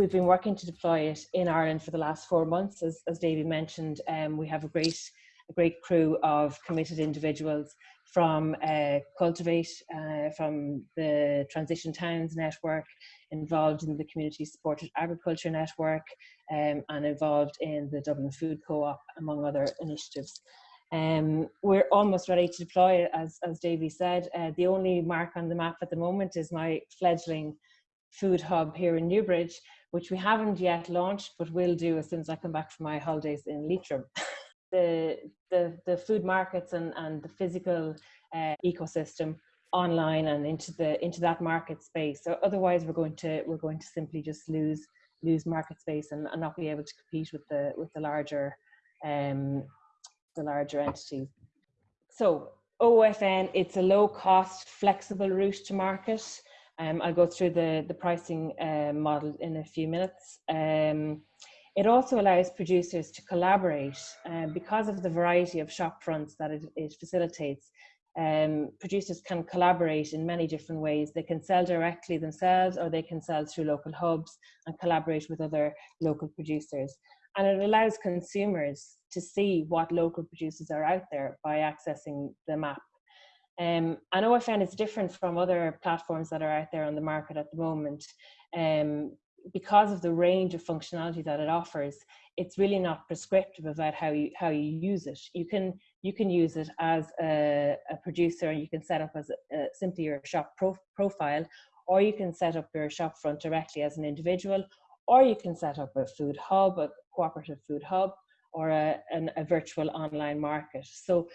we've been working to deploy it in Ireland for the last four months. As, as Davy mentioned, um, we have a great, a great crew of committed individuals from uh, Cultivate, uh, from the Transition Towns Network, involved in the Community Supported Agriculture Network, um, and involved in the Dublin Food Co-op, among other initiatives. Um, we're almost ready to deploy it, as, as Davy said. Uh, the only mark on the map at the moment is my fledgling food hub here in Newbridge, which we haven't yet launched, but will do as soon as I come back from my holidays in Leitrim. the, the, the food markets and, and the physical uh, ecosystem online and into the into that market space. So otherwise we're going to we're going to simply just lose lose market space and, and not be able to compete with the with the larger um, the larger entities. So OFN, it's a low cost, flexible route to market. Um, I'll go through the, the pricing uh, model in a few minutes. Um, it also allows producers to collaborate uh, because of the variety of shop fronts that it, it facilitates. Um, producers can collaborate in many different ways. They can sell directly themselves or they can sell through local hubs and collaborate with other local producers. And it allows consumers to see what local producers are out there by accessing the map. Um, and OFN is different from other platforms that are out there on the market at the moment. Um, because of the range of functionality that it offers, it's really not prescriptive about how you how you use it. You can you can use it as a, a producer, and you can set up as a, a, simply your shop pro profile, or you can set up your shop front directly as an individual, or you can set up a food hub, a cooperative food hub, or a, an, a virtual online market. So,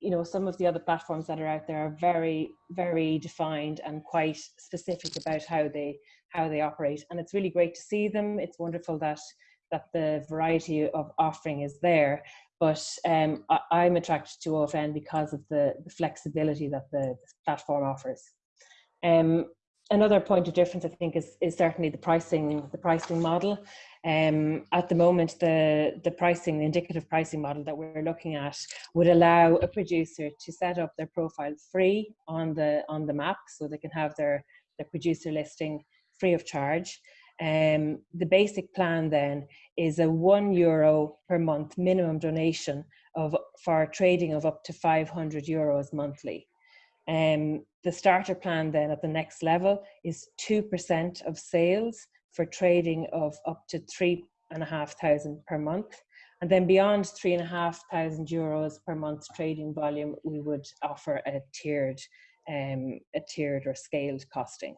you know, some of the other platforms that are out there are very, very defined and quite specific about how they how they operate. And it's really great to see them. It's wonderful that that the variety of offering is there. But um, I, am attracted to OFN because of the, the flexibility that the, the platform offers. Um, another point of difference, I think, is, is certainly the pricing, the pricing model. Um, at the moment, the, the pricing, the indicative pricing model that we're looking at would allow a producer to set up their profile free on the, on the map so they can have their, their producer listing free of charge. Um, the basic plan then is a one euro per month minimum donation of for trading of up to 500 euros monthly. Um, the starter plan then at the next level is 2% of sales for trading of up to three and a half thousand per month. And then beyond three and a half thousand euros per month trading volume, we would offer a tiered, um, a tiered or scaled costing.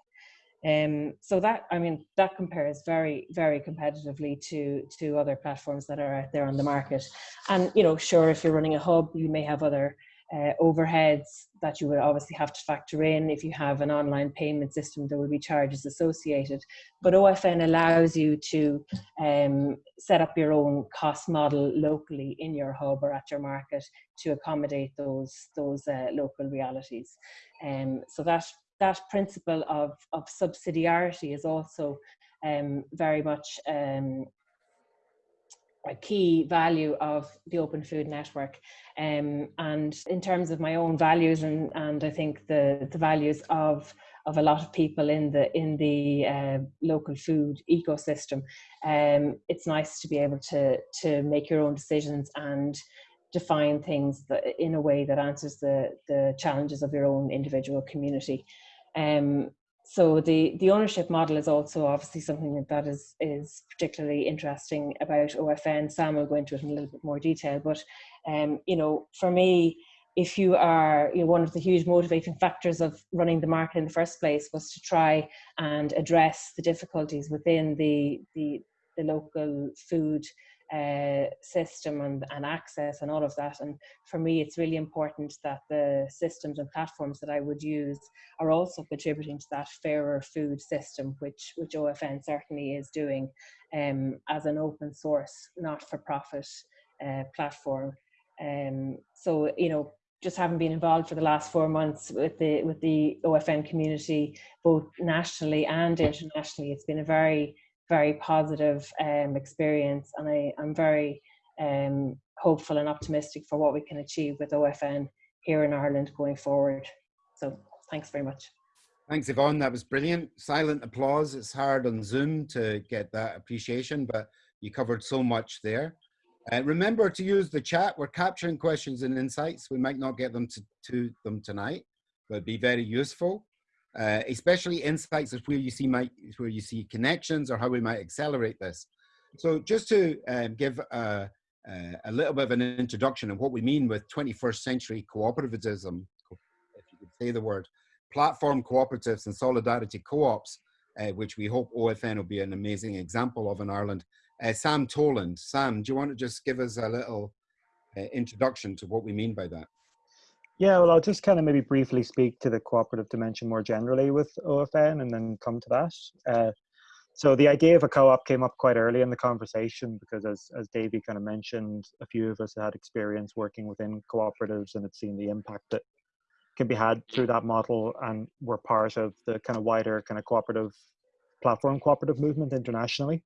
Um, so that, I mean, that compares very, very competitively to, to other platforms that are out there on the market. And, you know, sure, if you're running a hub, you may have other uh, overheads that you would obviously have to factor in. If you have an online payment system, there will be charges associated. But OFN allows you to um, set up your own cost model locally in your hub or at your market to accommodate those those uh, local realities. Um, so that that principle of of subsidiarity is also um, very much um, a key value of the Open Food Network. Um, and in terms of my own values and, and I think the, the values of of a lot of people in the in the uh, local food ecosystem, um, it's nice to be able to to make your own decisions and define things that, in a way that answers the the challenges of your own individual community. Um, so the the ownership model is also obviously something that is is particularly interesting about OFN. Sam will go into it in a little bit more detail, but um, you know, for me, if you are you know, one of the huge motivating factors of running the market in the first place was to try and address the difficulties within the the, the local food uh, system and, and access and all of that. And for me, it's really important that the systems and platforms that I would use are also contributing to that fairer food system, which, which OFN certainly is doing um, as an open source, not for profit uh, platform. Um, so, you know, just having been involved for the last four months with the with the OFN community, both nationally and internationally, it's been a very very positive um, experience and I, I'm very um, hopeful and optimistic for what we can achieve with OFN here in Ireland going forward. So thanks very much. Thanks, Yvonne. That was brilliant. Silent applause. It's hard on Zoom to get that appreciation, but you covered so much there. Uh, remember to use the chat. We're capturing questions and insights. We might not get them to, to them tonight, but be very useful. Uh, especially insights of where you see might where you see connections or how we might accelerate this. So just to um, give a, a, little bit of an introduction of what we mean with 21st century cooperativism, if you could say the word, platform cooperatives and solidarity co-ops, uh, which we hope OFN will be an amazing example of in Ireland. Uh, Sam Toland. Sam, do you want to just give us a little uh, introduction to what we mean by that? Yeah, well, I'll just kind of maybe briefly speak to the cooperative dimension more generally with OFN and then come to that. Uh, so the idea of a co-op came up quite early in the conversation because as, as Davey kind of mentioned, a few of us had experience working within cooperatives and had seen the impact that can be had through that model and we're part of the kind of wider kind of cooperative platform cooperative movement internationally.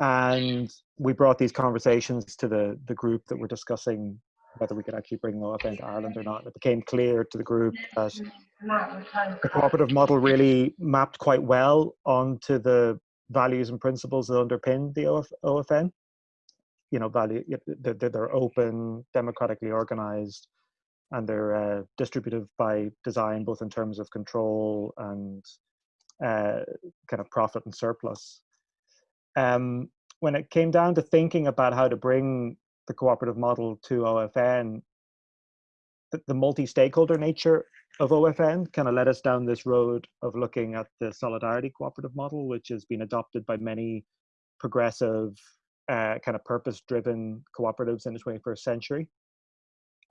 And we brought these conversations to the, the group that we're discussing whether we could actually bring OFN to Ireland or not. It became clear to the group that the cooperative model really mapped quite well onto the values and principles that underpin the OF, OFN. You know, value they're, they're open, democratically organized, and they're uh, distributive by design, both in terms of control and uh, kind of profit and surplus. Um, when it came down to thinking about how to bring the cooperative model to OFN, the, the multi-stakeholder nature of OFN kind of led us down this road of looking at the solidarity cooperative model, which has been adopted by many progressive, uh, kind of purpose-driven cooperatives in the 21st century.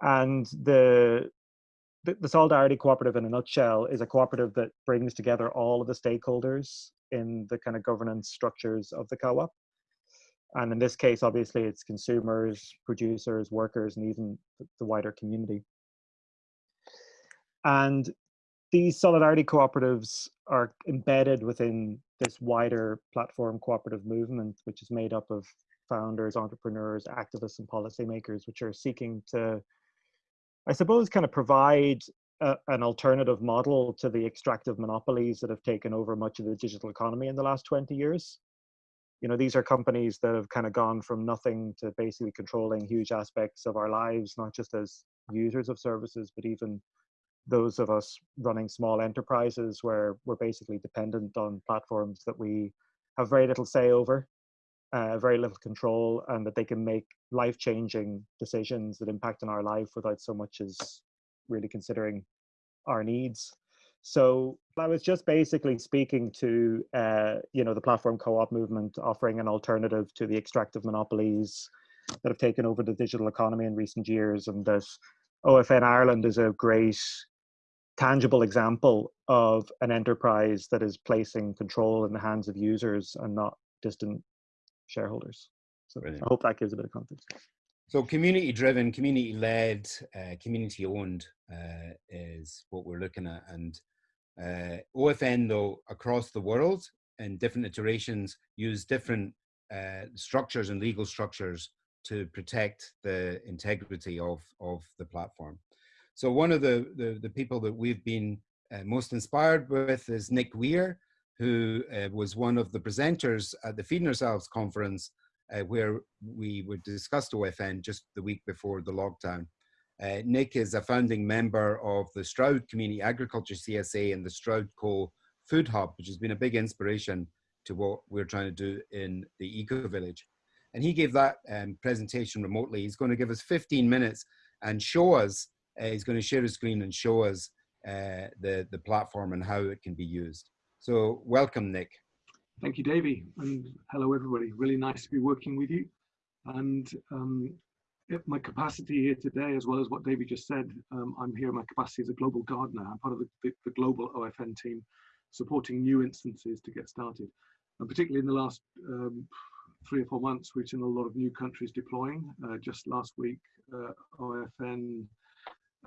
And the, the, the solidarity cooperative, in a nutshell, is a cooperative that brings together all of the stakeholders in the kind of governance structures of the co-op and in this case, obviously, it's consumers, producers, workers, and even the wider community. And these solidarity cooperatives are embedded within this wider platform cooperative movement, which is made up of founders, entrepreneurs, activists, and policymakers, which are seeking to, I suppose, kind of provide a, an alternative model to the extractive monopolies that have taken over much of the digital economy in the last 20 years you know these are companies that have kind of gone from nothing to basically controlling huge aspects of our lives not just as users of services but even those of us running small enterprises where we're basically dependent on platforms that we have very little say over uh, very little control and that they can make life-changing decisions that impact on our life without so much as really considering our needs so I was just basically speaking to, uh, you know, the platform co-op movement, offering an alternative to the extractive monopolies that have taken over the digital economy in recent years, and this OFN Ireland is a great, tangible example of an enterprise that is placing control in the hands of users and not distant shareholders. So Brilliant. I hope that gives a bit of context. So community driven, community led, uh, community owned uh, is what we're looking at. And uh, OFN, though, across the world in different iterations use different uh, structures and legal structures to protect the integrity of, of the platform. So one of the, the, the people that we've been uh, most inspired with is Nick Weir, who uh, was one of the presenters at the Feeding Ourselves conference, uh, where we would discuss OFN just the week before the lockdown. Uh, Nick is a founding member of the Stroud Community Agriculture CSA and the Stroudco Food Hub, which has been a big inspiration to what we're trying to do in the Eco Village. And he gave that um, presentation remotely. He's going to give us 15 minutes and show us, uh, he's going to share his screen and show us uh, the, the platform and how it can be used. So welcome, Nick. Thank you, Davey, and hello, everybody. Really nice to be working with you. And um, my capacity here today, as well as what David just said, um, I'm here in my capacity as a global gardener. I'm part of the, the, the, global OFN team supporting new instances to get started. And particularly in the last um, three or four months, we've seen a lot of new countries deploying. Uh, just last week, uh, OFN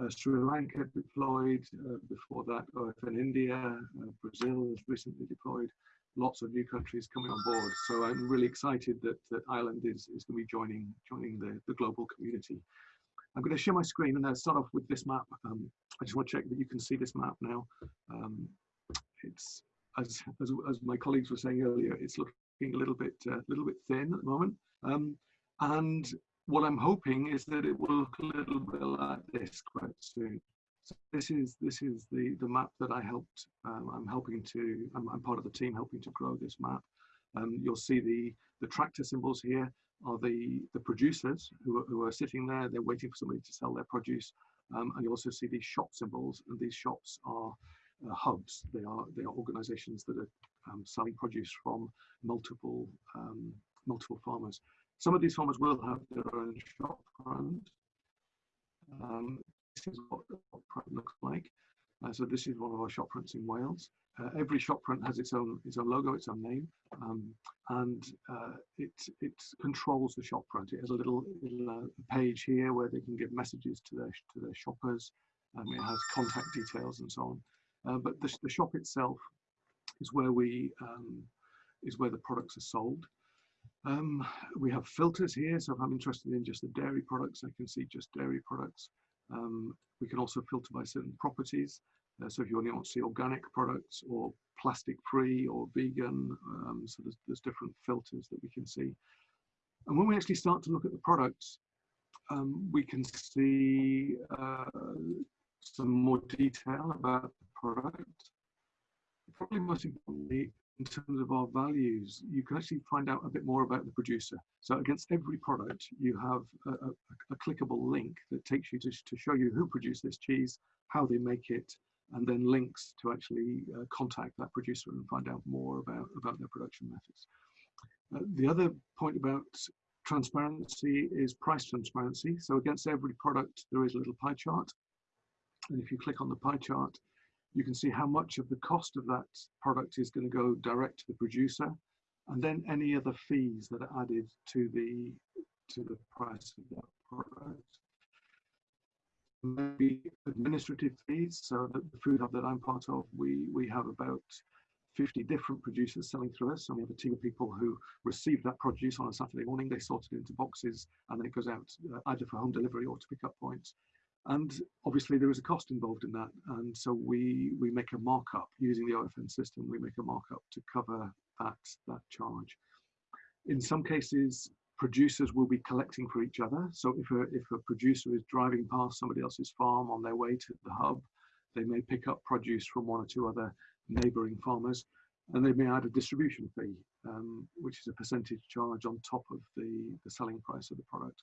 uh, Sri Lanka deployed. Uh, before that, OFN India, uh, Brazil has recently deployed lots of new countries coming on board. So I'm really excited that, that Ireland is, is going to be joining, joining the, the global community. I'm going to share my screen and I'll start off with this map. Um, I just want to check that you can see this map now. Um, it's as, as as my colleagues were saying earlier, it's looking a little bit uh, little bit thin at the moment. Um, and what I'm hoping is that it will look a little bit like this quite soon. So this is this is the the map that I helped. Um, I'm helping to. I'm, I'm, part of the team helping to grow this map. Um, you'll see the the tractor symbols here are the the producers who are, who are sitting there. They're waiting for somebody to sell their produce. Um, and you also see these shop symbols, and these shops are uh, hubs. They are they are organisations that are um, selling produce from multiple um, multiple farmers. Some of these farmers will have their own shop front. Um, is what the shop front looks like. Uh, so this is one of our shop fronts in Wales. Uh, every shop front has its own its own logo, its own name, um, and uh, it it controls the shop front. It has a little, little uh, page here where they can give messages to their to their shoppers. Um, it has contact details and so on. Uh, but the, the shop itself is where we um, is where the products are sold. Um, we have filters here, so if I'm interested in just the dairy products, I can see just dairy products. Um, we can also filter by certain properties. Uh, so if you only want to see organic products or plastic free or vegan, um, so there's, there's, different filters that we can see. And when we actually start to look at the products, um, we can see uh, some more detail about the product. Probably most importantly, in terms of our values, you can actually find out a bit more about the producer. So against every product, you have a, a, a clickable link that takes you to, to show you who produced this cheese, how they make it, and then links to actually uh, contact that producer and find out more about, about their production methods. Uh, the other point about transparency is price transparency. So against every product, there is a little pie chart. And if you click on the pie chart, you can see how much of the cost of that product is going to go direct to the producer, and then any other fees that are added to the to the price of that product. Maybe administrative fees. So the food hub that I'm part of, we we have about 50 different producers selling through us. And we have a team of people who receive that produce on a Saturday morning. They sort it into boxes and then it goes out uh, either for home delivery or to pick up points and obviously there is a cost involved in that. And so we we make a markup. Using the OFN system we make a markup to cover that that charge. In some cases producers will be collecting for each other. So if a if a producer is driving past somebody else's farm on their way to the hub they may pick up produce from one or two other neighboring farmers and they may add a distribution fee um, which is a percentage charge on top of the the selling price of the product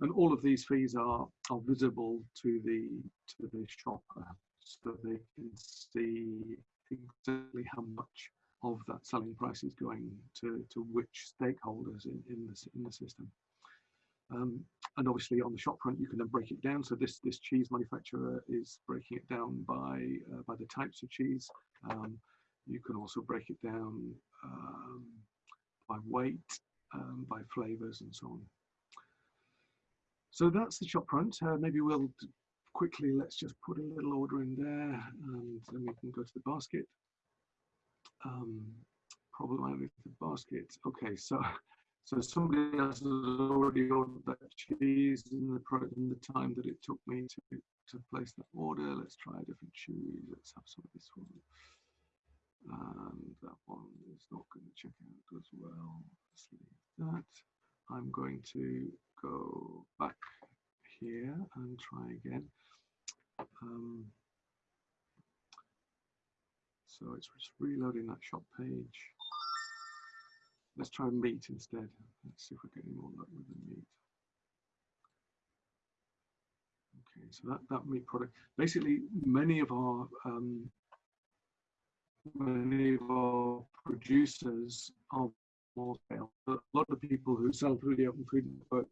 and all of these fees are, are visible to the to the shopper so they can see exactly how much of that selling price is going to, to which stakeholders in, in, the, in the system. Um, and obviously on the shop front, you can then break it down. So this, this cheese manufacturer is breaking it down by, uh, by the types of cheese. Um, you can also break it down um, by weight, um, by flavors and so on. So that's the shop front. Uh, maybe we'll quickly, let's just put a little order in there and then we can go to the basket. Um, problem with the basket. Okay, so so somebody else has already ordered that cheese in the in the time that it took me to to place that order. Let's try a different cheese. Let's have some of this one. And that one is not going to check out as well. Let's leave that. I'm going to go back here and try again. Um, so it's just reloading that shop page. Let's try meat instead. Let's see if we get any more luck with the meat. Okay, so that, that meat product, basically many of our um, many of our producers are small scale. A lot of people who sell through the open food network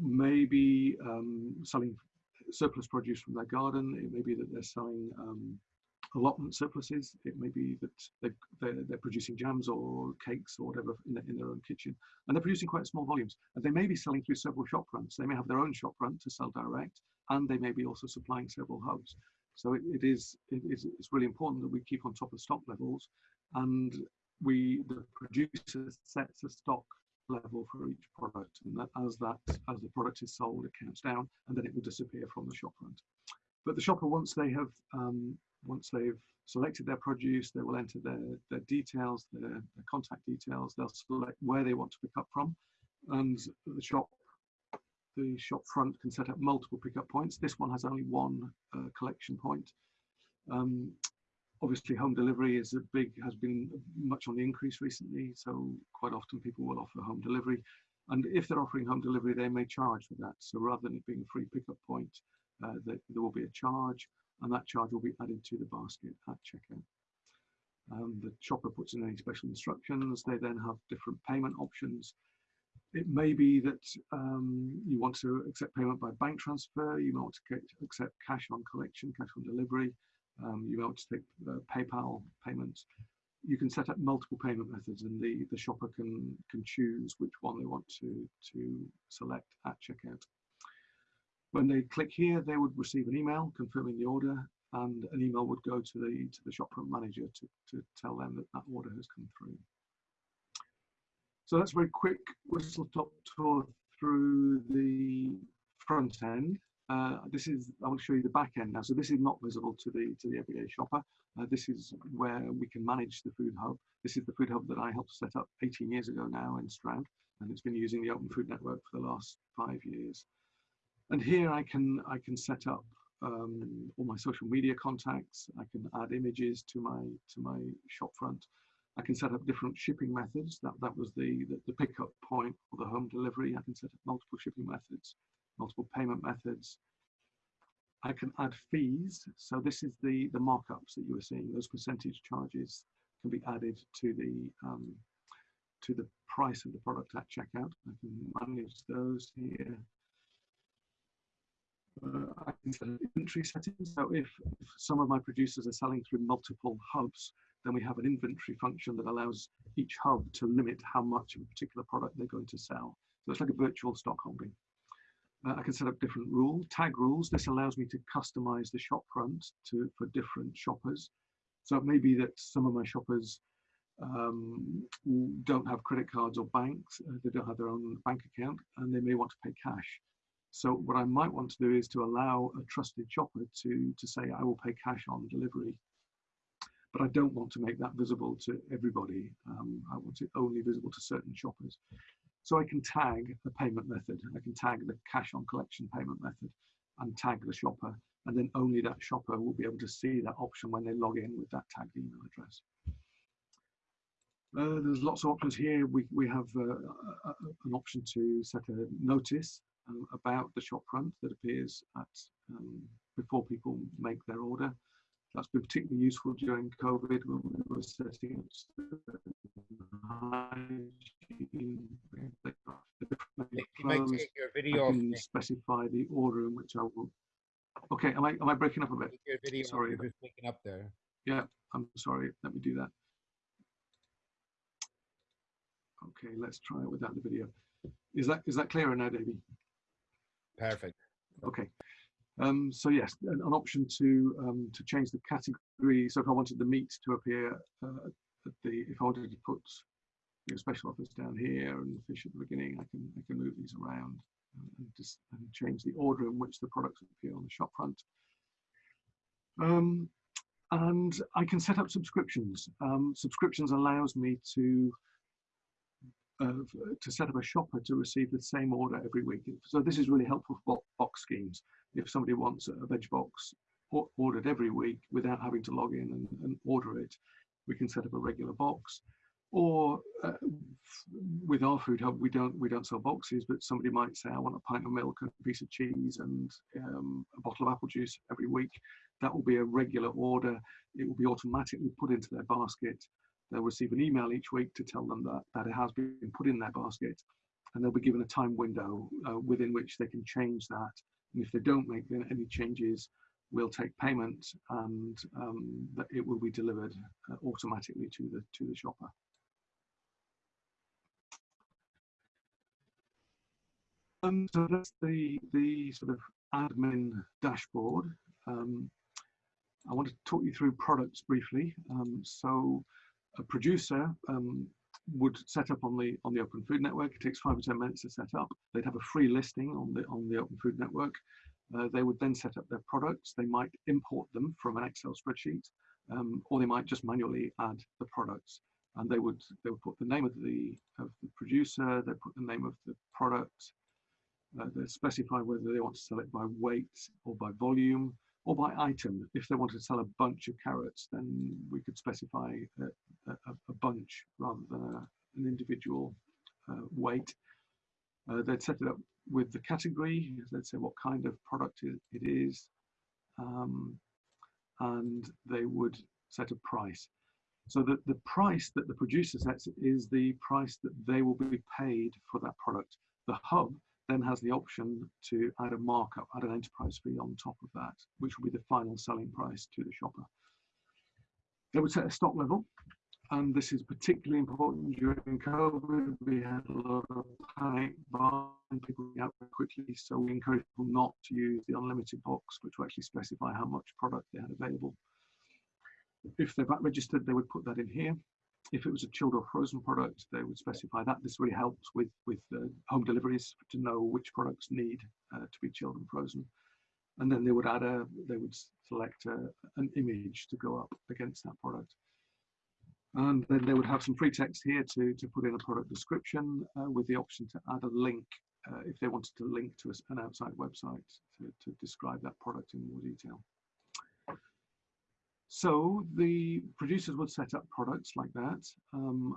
may be um, selling surplus produce from their garden. It may be that they're selling um, allotment surpluses. It may be that they're, they're, they're, producing jams or cakes or whatever in, the, in their own kitchen. And they're producing quite small volumes. And they may be selling through several shop fronts. They may have their own shop front to sell direct, and they may be also supplying several hubs. So it, it is it is it's really important that we keep on top of stock levels and we the producer sets a stock level for each product and that as that as the product is sold it counts down and then it will disappear from the shop front but the shopper, once they have, um, once they've selected their produce, they will enter their, their details, their, their contact details. They'll select where they want to pick up from, and the shop, the shop front can set up multiple pickup points. This one has only one uh, collection point. Um, obviously, home delivery is a big has been much on the increase recently. So quite often people will offer home delivery, and if they're offering home delivery, they may charge for that. So rather than it being a free pickup point, uh, there, there will be a charge and that charge will be added to the basket at checkout. Um, the shopper puts in any special instructions. They then have different payment options. It may be that um, you want to accept payment by bank transfer. You might want to accept cash on collection, cash on delivery. Um, you might want to take uh, PayPal payments. You can set up multiple payment methods, and the the shopper can can choose which one they want to to select at checkout. When they click here, they would receive an email confirming the order and an email would go to the to the shopfront manager to, to tell them that that order has come through. So that's a very quick whistle top tour through the front end. Uh, this is, I will show you the back end now. So this is not visible to the to the everyday shopper. Uh, this is where we can manage the food hub. This is the food hub that I helped set up 18 years ago now in Stroud, and it's been using the Open Food Network for the last five years. And here I can I can set up um, all my social media contacts. I can add images to my to my shop front. I can set up different shipping methods. That that was the, the, the pickup point for the home delivery. I can set up multiple shipping methods, multiple payment methods. I can add fees. So this is the the markups that you were seeing. Those percentage charges can be added to the um, to the price of the product at checkout. I can manage those here uh, inventory settings. So if, if, some of my producers are selling through multiple hubs, then we have an inventory function that allows each hub to limit how much of a particular product they're going to sell. So it's like a virtual stock holding. Uh, I can set up different rule tag rules. This allows me to customize the shop front to for different shoppers. So it may be that some of my shoppers um, don't have credit cards or banks, uh, they don't have their own bank account, and they may want to pay cash. So what I might want to do is to allow a trusted shopper to, to say, I will pay cash on delivery. But I don't want to make that visible to everybody. Um, I want it only visible to certain shoppers. So I can tag the payment method. I can tag the cash on collection payment method and tag the shopper. And then only that shopper will be able to see that option when they log in with that tagged email address. Uh, there's lots of options here. We, we have uh, a, an option to set a notice um, about the shop front that appears at um, before people make their order. That's been particularly useful during COVID when we were setting up your video I can specify the order in which I will. Okay, am I am I breaking up a bit? Your video sorry, just breaking up there. Yeah, I'm sorry. Let me do that. Okay, let's try it without the video. Is that is that clearer now, Davey? Perfect. Okay. Um, so yes, an, an option to um, to change the category. So if I wanted the meat to appear uh, at the, if I wanted to put know, special offers down here and the fish at the beginning, I can I can move these around and just and change the order in which the products appear on the shop front. Um, and I can set up subscriptions. Um, subscriptions allows me to to set up a shopper to receive the same order every week. So this is really helpful for box schemes. If somebody wants a veg box ordered every week without having to log in and, and order it, we can set up a regular box. Or uh, with our food hub, we don't we don't sell boxes, but somebody might say, I want a pint of milk, and a piece of cheese, and um, a bottle of apple juice every week. That will be a regular order. It will be automatically put into their basket They'll receive an email each week to tell them that, that it has been put in their basket and they'll be given a time window uh, within which they can change that. And if they don't make any changes, we'll take payment and um, it will be delivered uh, automatically to the to the shopper. Um, so that's the the sort of admin dashboard. Um, I want to talk you through products briefly. Um, so a producer um, would set up on the on the Open Food Network. It takes five or ten minutes to set up. They'd have a free listing on the on the Open Food Network. Uh, they would then set up their products. They might import them from an Excel spreadsheet, um, or they might just manually add the products. And they would they would put the name of the of the producer. They put the name of the product. Uh, they specify whether they want to sell it by weight or by volume or by item. If they wanted to sell a bunch of carrots, then we could specify a, a, a bunch rather than a, an individual uh, weight. Uh, they'd set it up with the category, they'd say what kind of product it, is, um, and they would set a price. So that the price that the producer sets is the price that they will be paid for that product. The hub then has the option to add a markup, add an enterprise fee on top of that, which will be the final selling price to the shopper. They would set a stock level, and this is particularly important during COVID. We had a lot of panic buying, people out quickly, so we encourage people not to use the unlimited box, but to actually specify how much product they had available. If they're VAT registered, they would put that in here if it was a chilled or frozen product, they would specify that. This really helps with with uh, home deliveries to know which products need uh, to be chilled and frozen. And then they would add a, they would select a, an image to go up against that product. And then they would have some free text here to, to put in a product description uh, with the option to add a link uh, if they wanted to link to an outside website to, to describe that product in more detail. So the producers would set up products like that. Um,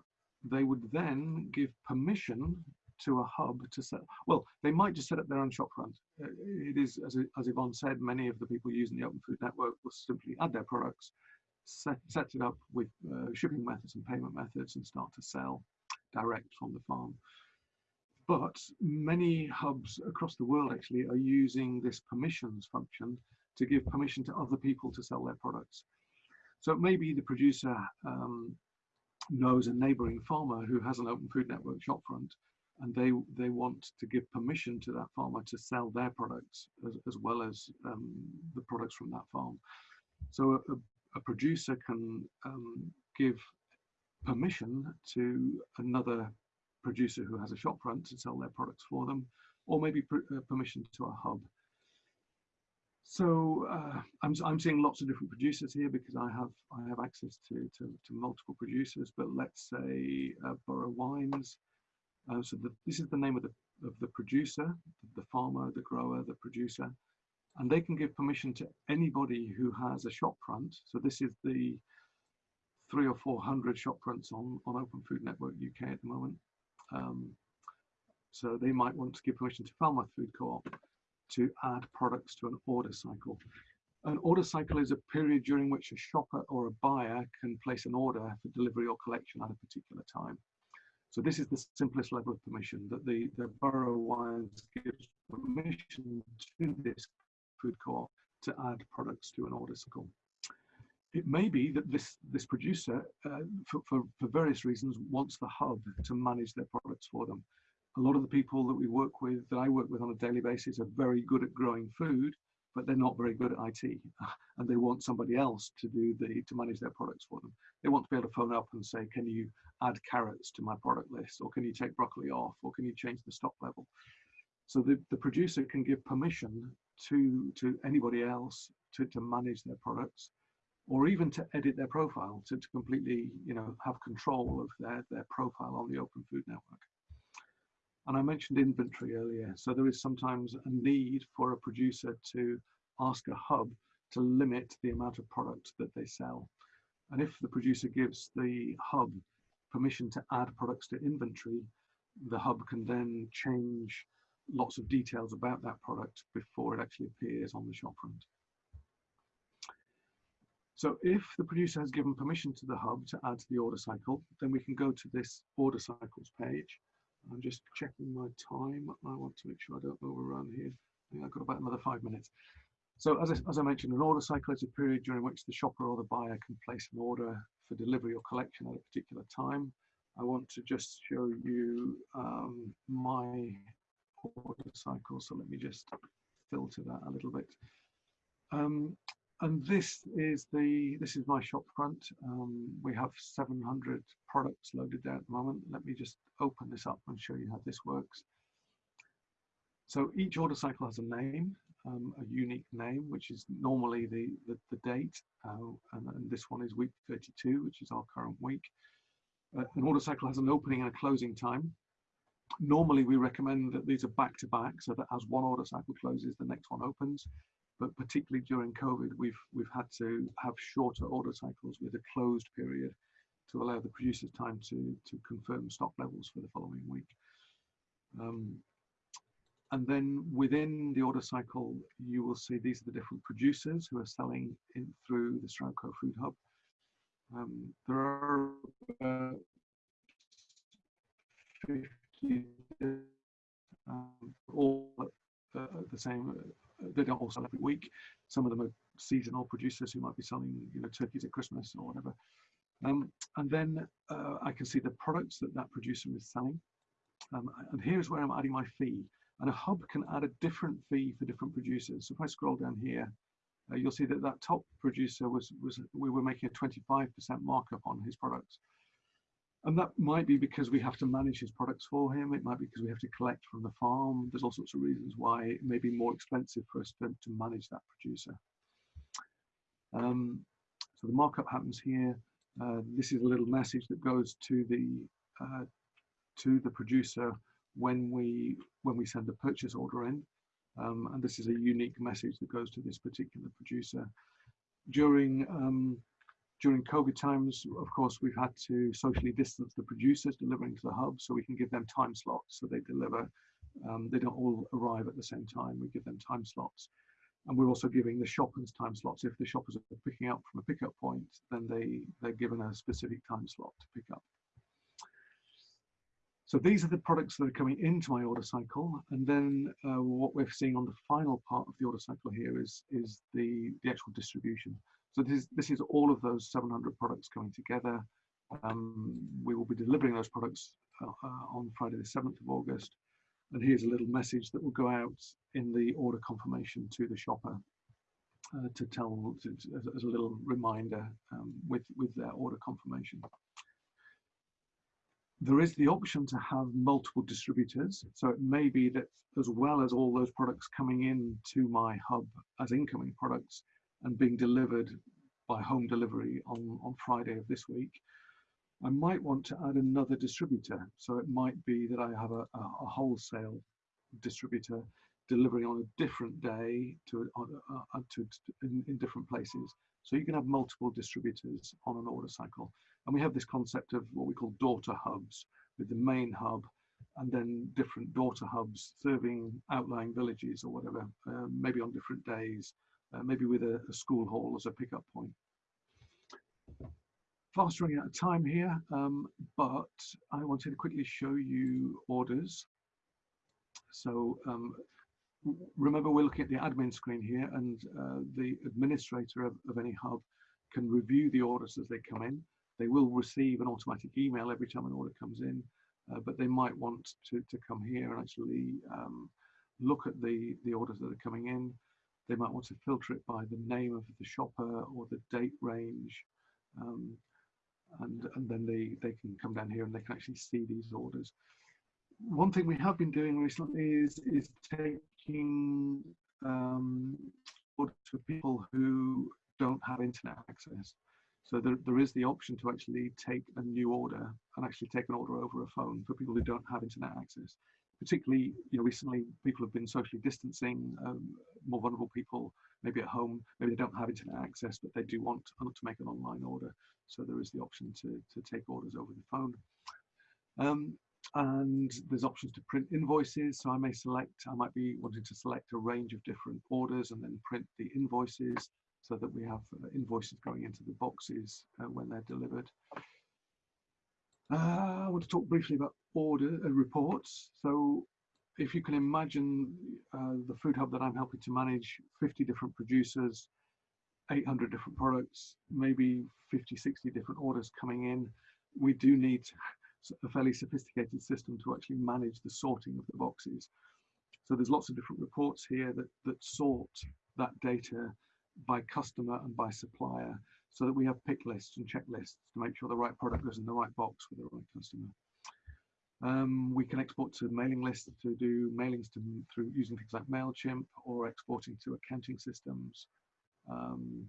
they would then give permission to a hub to set, well, they might just set up their own shopfront. Uh, it is, as, as Yvonne said, many of the people using the Open Food Network will simply add their products, set, set it up with uh, shipping methods and payment methods and start to sell direct from the farm. But many hubs across the world actually are using this permissions function to give permission to other people to sell their products. So maybe the producer um, knows a neighboring farmer who has an open food network shopfront and they they want to give permission to that farmer to sell their products as, as well as um, the products from that farm. So a, a producer can um, give permission to another producer who has a shopfront to sell their products for them, or maybe uh, permission to a hub so uh, I'm, I'm seeing lots of different producers here because I have I have access to, to, to multiple producers. But let's say uh, Borough Wines. Uh, so the, this is the name of the of the producer, the farmer, the grower, the producer, and they can give permission to anybody who has a shop front. So this is the three or four hundred shop fronts on on Open Food Network UK at the moment. Um, so they might want to give permission to Falmouth Food Co-op to add products to an order cycle. An order cycle is a period during which a shopper or a buyer can place an order for delivery or collection at a particular time. So this is the simplest level of permission that the, the Borough Wines gives permission to this food co-op to add products to an order cycle. It may be that this, this producer, uh, for, for, for various reasons, wants the hub to manage their products for them a lot of the people that we work with, that I work with on a daily basis, are very good at growing food, but they're not very good at IT, and they want somebody else to do the to manage their products for them. They want to be able to phone up and say, "Can you add carrots to my product list, or can you take broccoli off, or can you change the stock level?" So the, the producer can give permission to to anybody else to, to manage their products, or even to edit their profile, to, to completely you know have control of their their profile on the Open Food Network. And I mentioned inventory earlier. So there is sometimes a need for a producer to ask a hub to limit the amount of product that they sell. And if the producer gives the hub permission to add products to inventory, the hub can then change lots of details about that product before it actually appears on the shopfront. So if the producer has given permission to the hub to add to the order cycle, then we can go to this order cycles page I'm just checking my time. I want to make sure I don't overrun here. I I've got about another five minutes. So as I, as I mentioned, an order cycle is a period during which the shopper or the buyer can place an order for delivery or collection at a particular time. I want to just show you um, my order cycle. So let me just filter that a little bit. Um, and this is the this is my shop front. Um, we have 700 products loaded there at the moment. Let me just open this up and show you how this works. So each order cycle has a name. um, a unique name, which is normally the, the, the date, uh, and, and, this one is week 32, which is our current week. Uh, an order cycle has an opening and a closing time. Normally, we recommend that these are back to back, so that as one order cycle closes, the next one opens. But particularly during COVID, we've we've had to have shorter order cycles with a closed period to allow the producers time to to confirm stock levels for the following week. Um, and then within the order cycle, you will see these are the different producers who are selling in through the Stroudco Food Hub. Um, there are uh, 50 um, all uh, the same. Uh, they don't all sell every week. Some of them are seasonal producers who might be selling, you know, turkeys at Christmas or whatever. Um, and then uh, I can see the products that that producer is selling. Um, and here's where I'm adding my fee. And a hub can add a different fee for different producers. So if I scroll down here, uh, you'll see that that top producer was, was we were making a 25% markup on his products. And that might be because we have to manage his products for him. It might be because we have to collect from the farm. There's all sorts of reasons why it may be more expensive for us to, to manage that producer. Um, so the markup happens here. Uh, this is a little message that goes to the uh, to the producer when we when we send a purchase order in. Um, and this is a unique message that goes to this particular producer. During um, during COVID times, of course, we've had to socially distance the producers delivering to the hub so we can give them time slots so they deliver. Um, they don't all arrive at the same time. We give them time slots. And we're also giving the shoppers time slots. If the shoppers are picking up from a pickup point, then they, they're given a specific time slot to pick up. So these are the products that are coming into my order cycle. And then uh, what we're seeing on the final part of the order cycle here is, is the, the actual distribution. So this is, this is all of those 700 products coming together. Um, we will be delivering those products uh, uh, on Friday the 7th of August. And here's a little message that will go out in the order confirmation to the shopper uh, to tell, to, as, a little reminder um, with, with their order confirmation. There is the option to have multiple distributors. So it may be that as well as all those products coming in to my hub as incoming products, and being delivered by home delivery on, on Friday of this week, I might want to add another distributor. So it might be that I have a, a, wholesale distributor delivering on a different day to, uh, uh, to, in, in, different places. So you can have multiple distributors on an order cycle. And we have this concept of what we call daughter hubs with the main hub and then different daughter hubs serving outlying villages or whatever, uh, maybe on different days uh, maybe with a, a, school hall as a pickup point. Fast running out of time here, um, but I wanted to quickly show you orders. So um, remember we're looking at the admin screen here and uh, the administrator of, of any hub can review the orders as they come in. They will receive an automatic email every time an order comes in, uh, but they might want to, to come here and actually um, look at the, the orders that are coming in, they might want to filter it by the name of the shopper or the date range. Um, and, and then they, they can come down here and they can actually see these orders. One thing we have been doing recently is, is taking um, orders for people who don't have internet access. So there, there is the option to actually take a new order and actually take an order over a phone for people who don't have internet access particularly you know recently people have been socially distancing um, more vulnerable people maybe at home. Maybe they don't have internet access but they do want to make an online order. So there is the option to, to take orders over the phone. Um, and there's options to print invoices. So i may select i might be wanting to select a range of different orders and then print the invoices so that we have uh, invoices going into the boxes uh, when they're delivered uh, I want to talk briefly about order uh, reports. So if you can imagine uh, the food hub that I'm helping to manage, 50 different producers, 800 different products, maybe 50, 60 different orders coming in, we do need a fairly sophisticated system to actually manage the sorting of the boxes. So there's lots of different reports here that, that sort that data by customer and by supplier so that we have pick lists and checklists to make sure the right product goes in the right box with the right customer. Um, we can export to mailing lists to do mailings to, through using things like MailChimp or exporting to accounting systems. Um,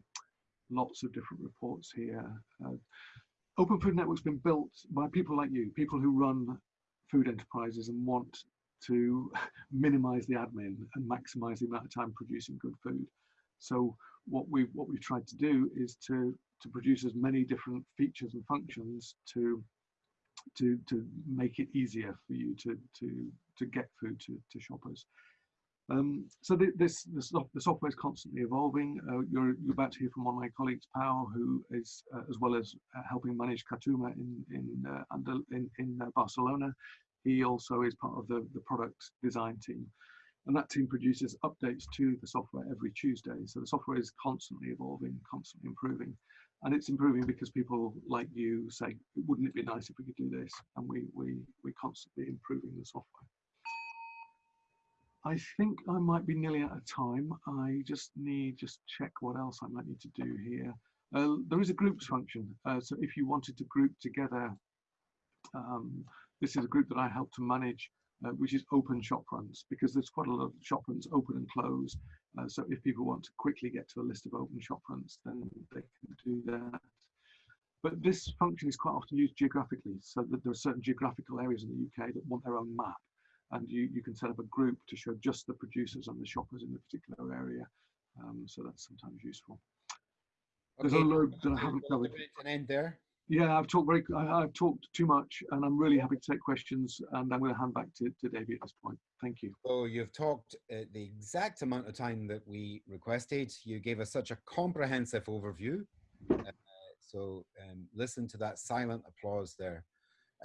lots of different reports here. Uh, Open Food Network's been built by people like you, people who run food enterprises and want to minimize the admin and maximize the amount of time producing good food. So what we what we've tried to do is to to produce as many different features and functions to to to make it easier for you to to to get food to, to shoppers. Um, so the, this, this the software is constantly evolving. Uh, you're, you're about to hear from one of my colleagues, Pau, who is uh, as well as uh, helping manage Katuma in in uh, under, in, in uh, Barcelona. He also is part of the, the product design team. And that team produces updates to the software every Tuesday. So the software is constantly evolving, constantly improving. And it's improving because people like you say, wouldn't it be nice if we could do this? And we, we, we're constantly improving the software. I think I might be nearly out of time. I just need, just check what else I might need to do here. Uh, there is a groups function. Uh, so if you wanted to group together, um, this is a group that I help to manage uh, which is open shop fronts because there's quite a lot of shop fronts open and close. Uh, so if people want to quickly get to a list of open shop fronts, then they can do that. But this function is quite often used geographically, so that there are certain geographical areas in the UK that want their own map, and you, you can set up a group to show just the producers and the shoppers in a particular area. Um, so that's sometimes useful. Okay. There's a load that I haven't covered. An end there. Yeah, I've talked very. I, have talked too much, and I'm really happy to take questions. And I'm going to hand back to, to Davey at this point. Thank you. So you've talked uh, the exact amount of time that we requested. You gave us such a comprehensive overview. Uh, so um, listen to that silent applause there.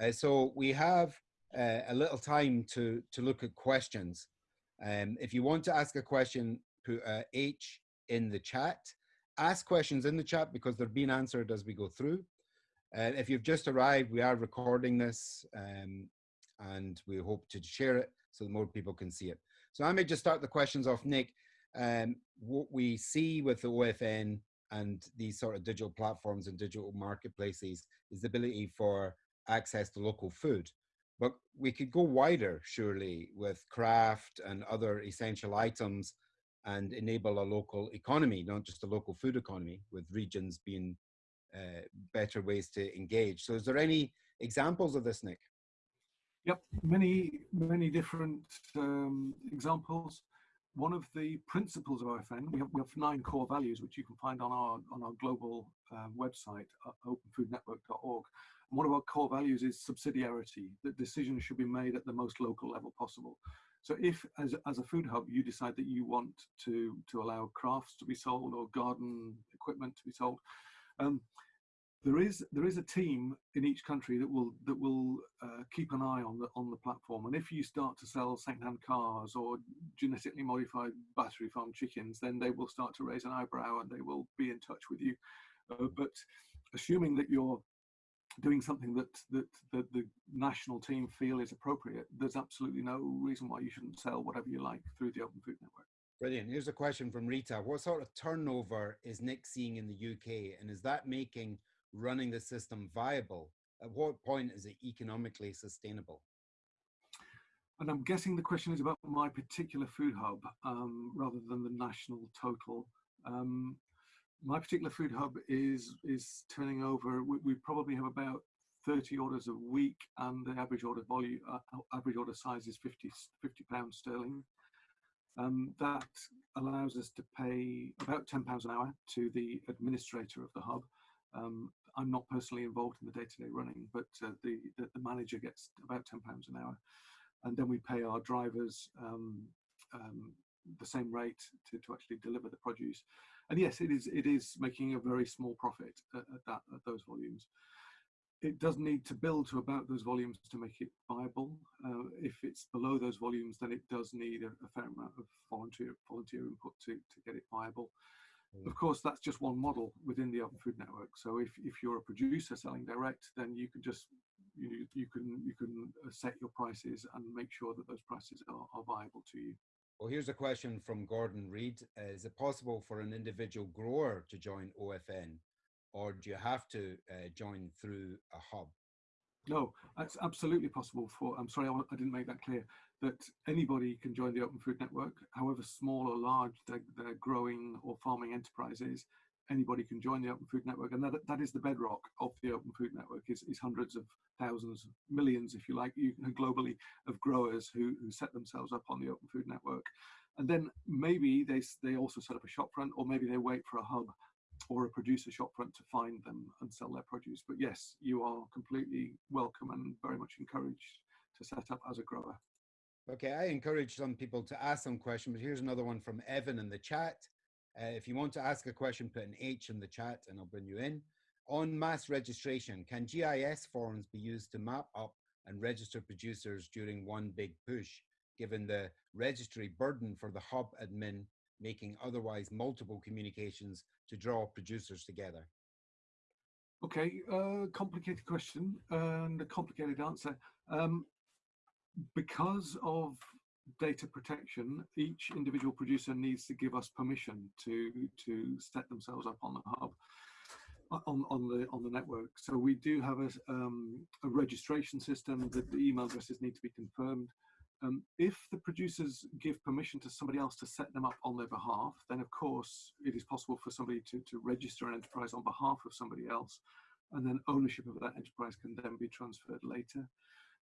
Uh, so we have uh, a little time to to look at questions. Um, if you want to ask a question, put a H in the chat. Ask questions in the chat because they're being answered as we go through. Uh, if you've just arrived, we are recording this um, and we hope to share it so that more people can see it. So I may just start the questions off, Nick. Um, what we see with the OFN and these sort of digital platforms and digital marketplaces is the ability for access to local food. But we could go wider, surely, with craft and other essential items and enable a local economy, not just a local food economy, with regions being uh, better ways to engage. So is there any examples of this, Nick? Yep, many, many different um, examples. One of the principles of OFN, we have, we have nine core values, which you can find on our, on our global uh, website, openfoodnetwork.org. And one of our core values is subsidiarity, that decisions should be made at the most local level possible. So if, as, as a food hub, you decide that you want to, to allow crafts to be sold or garden equipment to be sold, um, there is there is a team in each country that will that will uh, keep an eye on the on the platform. And if you start to sell second-hand cars or genetically modified battery farm chickens, then they will start to raise an eyebrow and they will be in touch with you. Uh, but assuming that you're doing something that, that that the national team feel is appropriate, there's absolutely no reason why you shouldn't sell whatever you like through the Open Food Network. Brilliant. Here's a question from Rita. What sort of turnover is Nick seeing in the UK? And is that making running the system viable? At what point is it economically sustainable? And I'm guessing the question is about my particular food hub um, rather than the national total. Um, my particular food hub is is turning over. We, we, probably have about 30 orders a week, and the average order volume, uh, average order size is 50 50 pounds sterling. Um, that allows us to pay about £10 an hour to the administrator of the hub. Um, I'm not personally involved in the day-to-day -day running, but uh, the, the, the, manager gets about £10 an hour. And then we pay our drivers um, um, the same rate to, to actually deliver the produce. And yes, it is, it is making a very small profit at, at that, at those volumes it does need to build to about those volumes to make it viable. Uh, if it's below those volumes, then it does need a, a fair amount of volunteer volunteer input to, to get it viable. Mm. Of course, that's just one model within the Open Food Network. So if, if you're a producer selling direct, then you can just you, you can you can uh, set your prices and make sure that those prices are, are viable to you. Well, here's a question from Gordon Reed. Uh, is it possible for an individual grower to join OFN or do you have to uh, join through a hub? No, that's absolutely possible for, I'm sorry, I, I didn't make that clear, that anybody can join the Open Food Network, however small or large their, their growing or farming enterprise is, anybody can join the Open Food Network. And that, that is the bedrock of the Open Food Network is, is hundreds of thousands, millions, if you like, you, globally of growers who, who set themselves up on the Open Food Network. And then maybe they, they also set up a shopfront or maybe they wait for a hub or a producer shopfront to find them and sell their produce. But yes, you are completely welcome and very much encouraged to set up as a grower. Okay, I encourage some people to ask some questions, but here's another one from Evan in the chat. Uh, if you want to ask a question, put an H in the chat and I'll bring you in. On mass registration, can GIS forms be used to map up and register producers during one big push, given the registry burden for the hub admin making otherwise multiple communications to draw producers together? Okay, uh, complicated question and a complicated answer. Um, because of data protection, each individual producer needs to give us permission to to set themselves up on the hub, uh, on on the on the network. So we do have a um, a registration system that the email addresses need to be confirmed. Um, if the producers give permission to somebody else to set them up on their behalf, then of course it is possible for somebody to, to register an enterprise on behalf of somebody else, and then ownership of that enterprise can then be transferred later.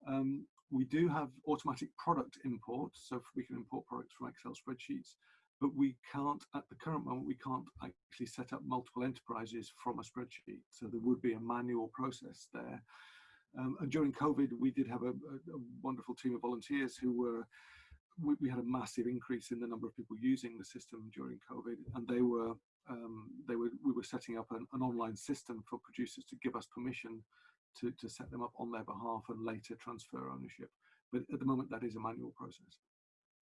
Um, we do have automatic product import, so we can import products from Excel spreadsheets, but we can't, at the current moment, we can't actually set up multiple enterprises from a spreadsheet. So there would be a manual process there. Um, and during COVID, we did have a, a, a, wonderful team of volunteers who were, we, we, had a massive increase in the number of people using the system during COVID, and they were, um, they were, we were setting up an, an, online system for producers to give us permission to, to set them up on their behalf and later transfer ownership. But at the moment, that is a manual process.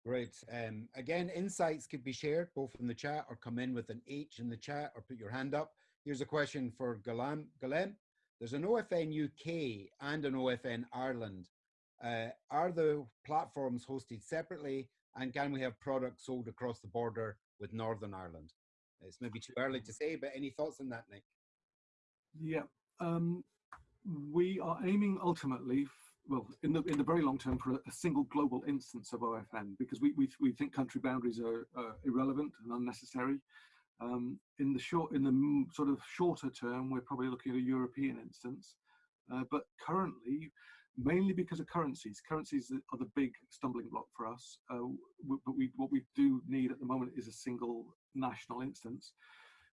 Great. Um, again, insights could be shared both in the chat or come in with an H in the chat or put your hand up. Here's a question for Galam. Galem. There's an OFN UK and an OFN Ireland. Uh, are the platforms hosted separately and can we have products sold across the border with Northern Ireland? It's maybe too early to say, but any thoughts on that, Nick? Yeah, um, we are aiming ultimately, well, in the in the very long term, for a, a single global instance of OFN because we we, we think country boundaries are uh, irrelevant and unnecessary. Um, in the short, in the sort of shorter term, we're probably looking at a European instance, uh, but currently, mainly because of currencies. Currencies are the big stumbling block for us. Uh, but we, what we do need at the moment is a single national instance.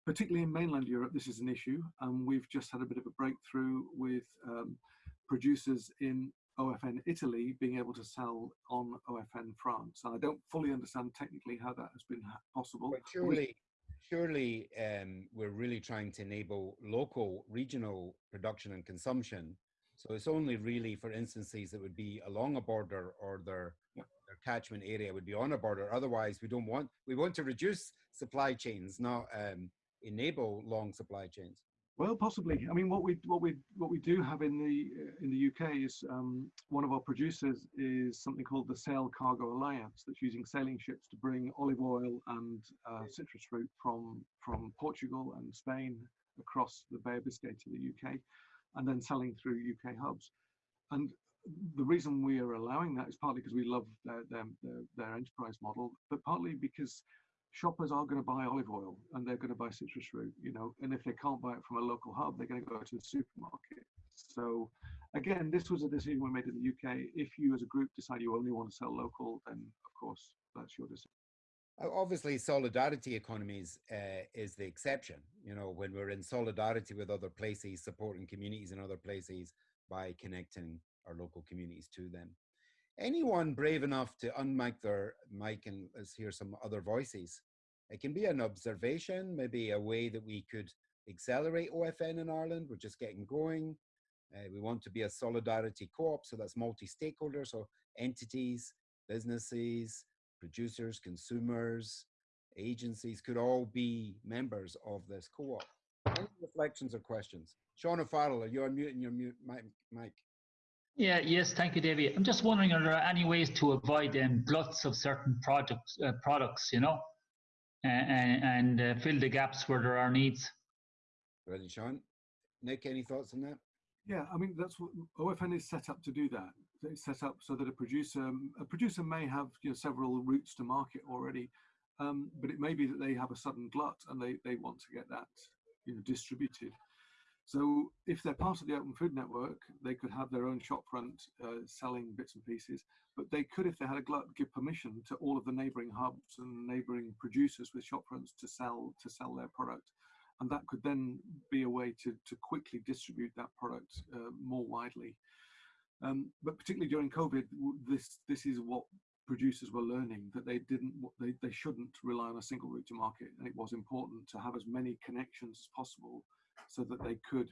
Particularly in mainland Europe, this is an issue, and we've just had a bit of a breakthrough with um, producers in OFN Italy being able to sell on OFN France. And I don't fully understand technically how that has been possible. But surely, surely um, we're really trying to enable local, regional production and consumption. So it's only really for instances that would be along a border or their, their catchment area would be on a border. Otherwise, we don't want, we want to reduce supply chains, not um, enable long supply chains. Well, possibly. I mean, what we what we what we do have in the in the UK is um, one of our producers is something called the Sail Cargo Alliance that's using sailing ships to bring olive oil and uh, citrus fruit from from Portugal and Spain across the Bay of Biscay to the UK, and then selling through UK hubs. And the reason we are allowing that is partly because we love their, their, their, their enterprise model, but partly because shoppers are going to buy olive oil and they're going to buy citrus fruit, you know, and if they can't buy it from a local hub, they're going to go to the supermarket. So again, this was a decision we made in the UK. If you as a group decide you only want to sell local, then of course that's your decision. Obviously, solidarity economies uh, is the exception. You know, when we're in solidarity with other places, supporting communities in other places by connecting our local communities to them anyone brave enough to unmic their mic and let's hear some other voices. It can be an observation, maybe a way that we could accelerate OFN in Ireland. We're just getting going. Uh, we want to be a solidarity co-op, so that's multi-stakeholder, so entities, businesses, producers, consumers, agencies could all be members of this co-op. Any reflections or questions? Sean O'Farrell, are you unmuting your mute mic? Yeah, yes, thank you, Davy. I'm just wondering, are there any ways to avoid um, gluts of certain products, uh, products, you know, and, and uh, fill the gaps where there are needs? Ready, Sean. Nick, any thoughts on that? Yeah, I mean that's what OFN is set up to do. That it's set up so that a producer a producer may have you know several routes to market already, um, but it may be that they have a sudden glut and they they want to get that you know distributed. So if they're part of the Open Food Network, they could have their own shopfront uh, selling bits and pieces, but they could, if they had a glut, give permission to all of the neighboring hubs and neighboring producers with shopfronts to sell to sell their product. And that could then be a way to, to quickly distribute that product uh, more widely. Um, but particularly during COVID, this this is what producers were learning that they didn't they, they shouldn't rely on a single route to market and it was important to have as many connections as possible so that they could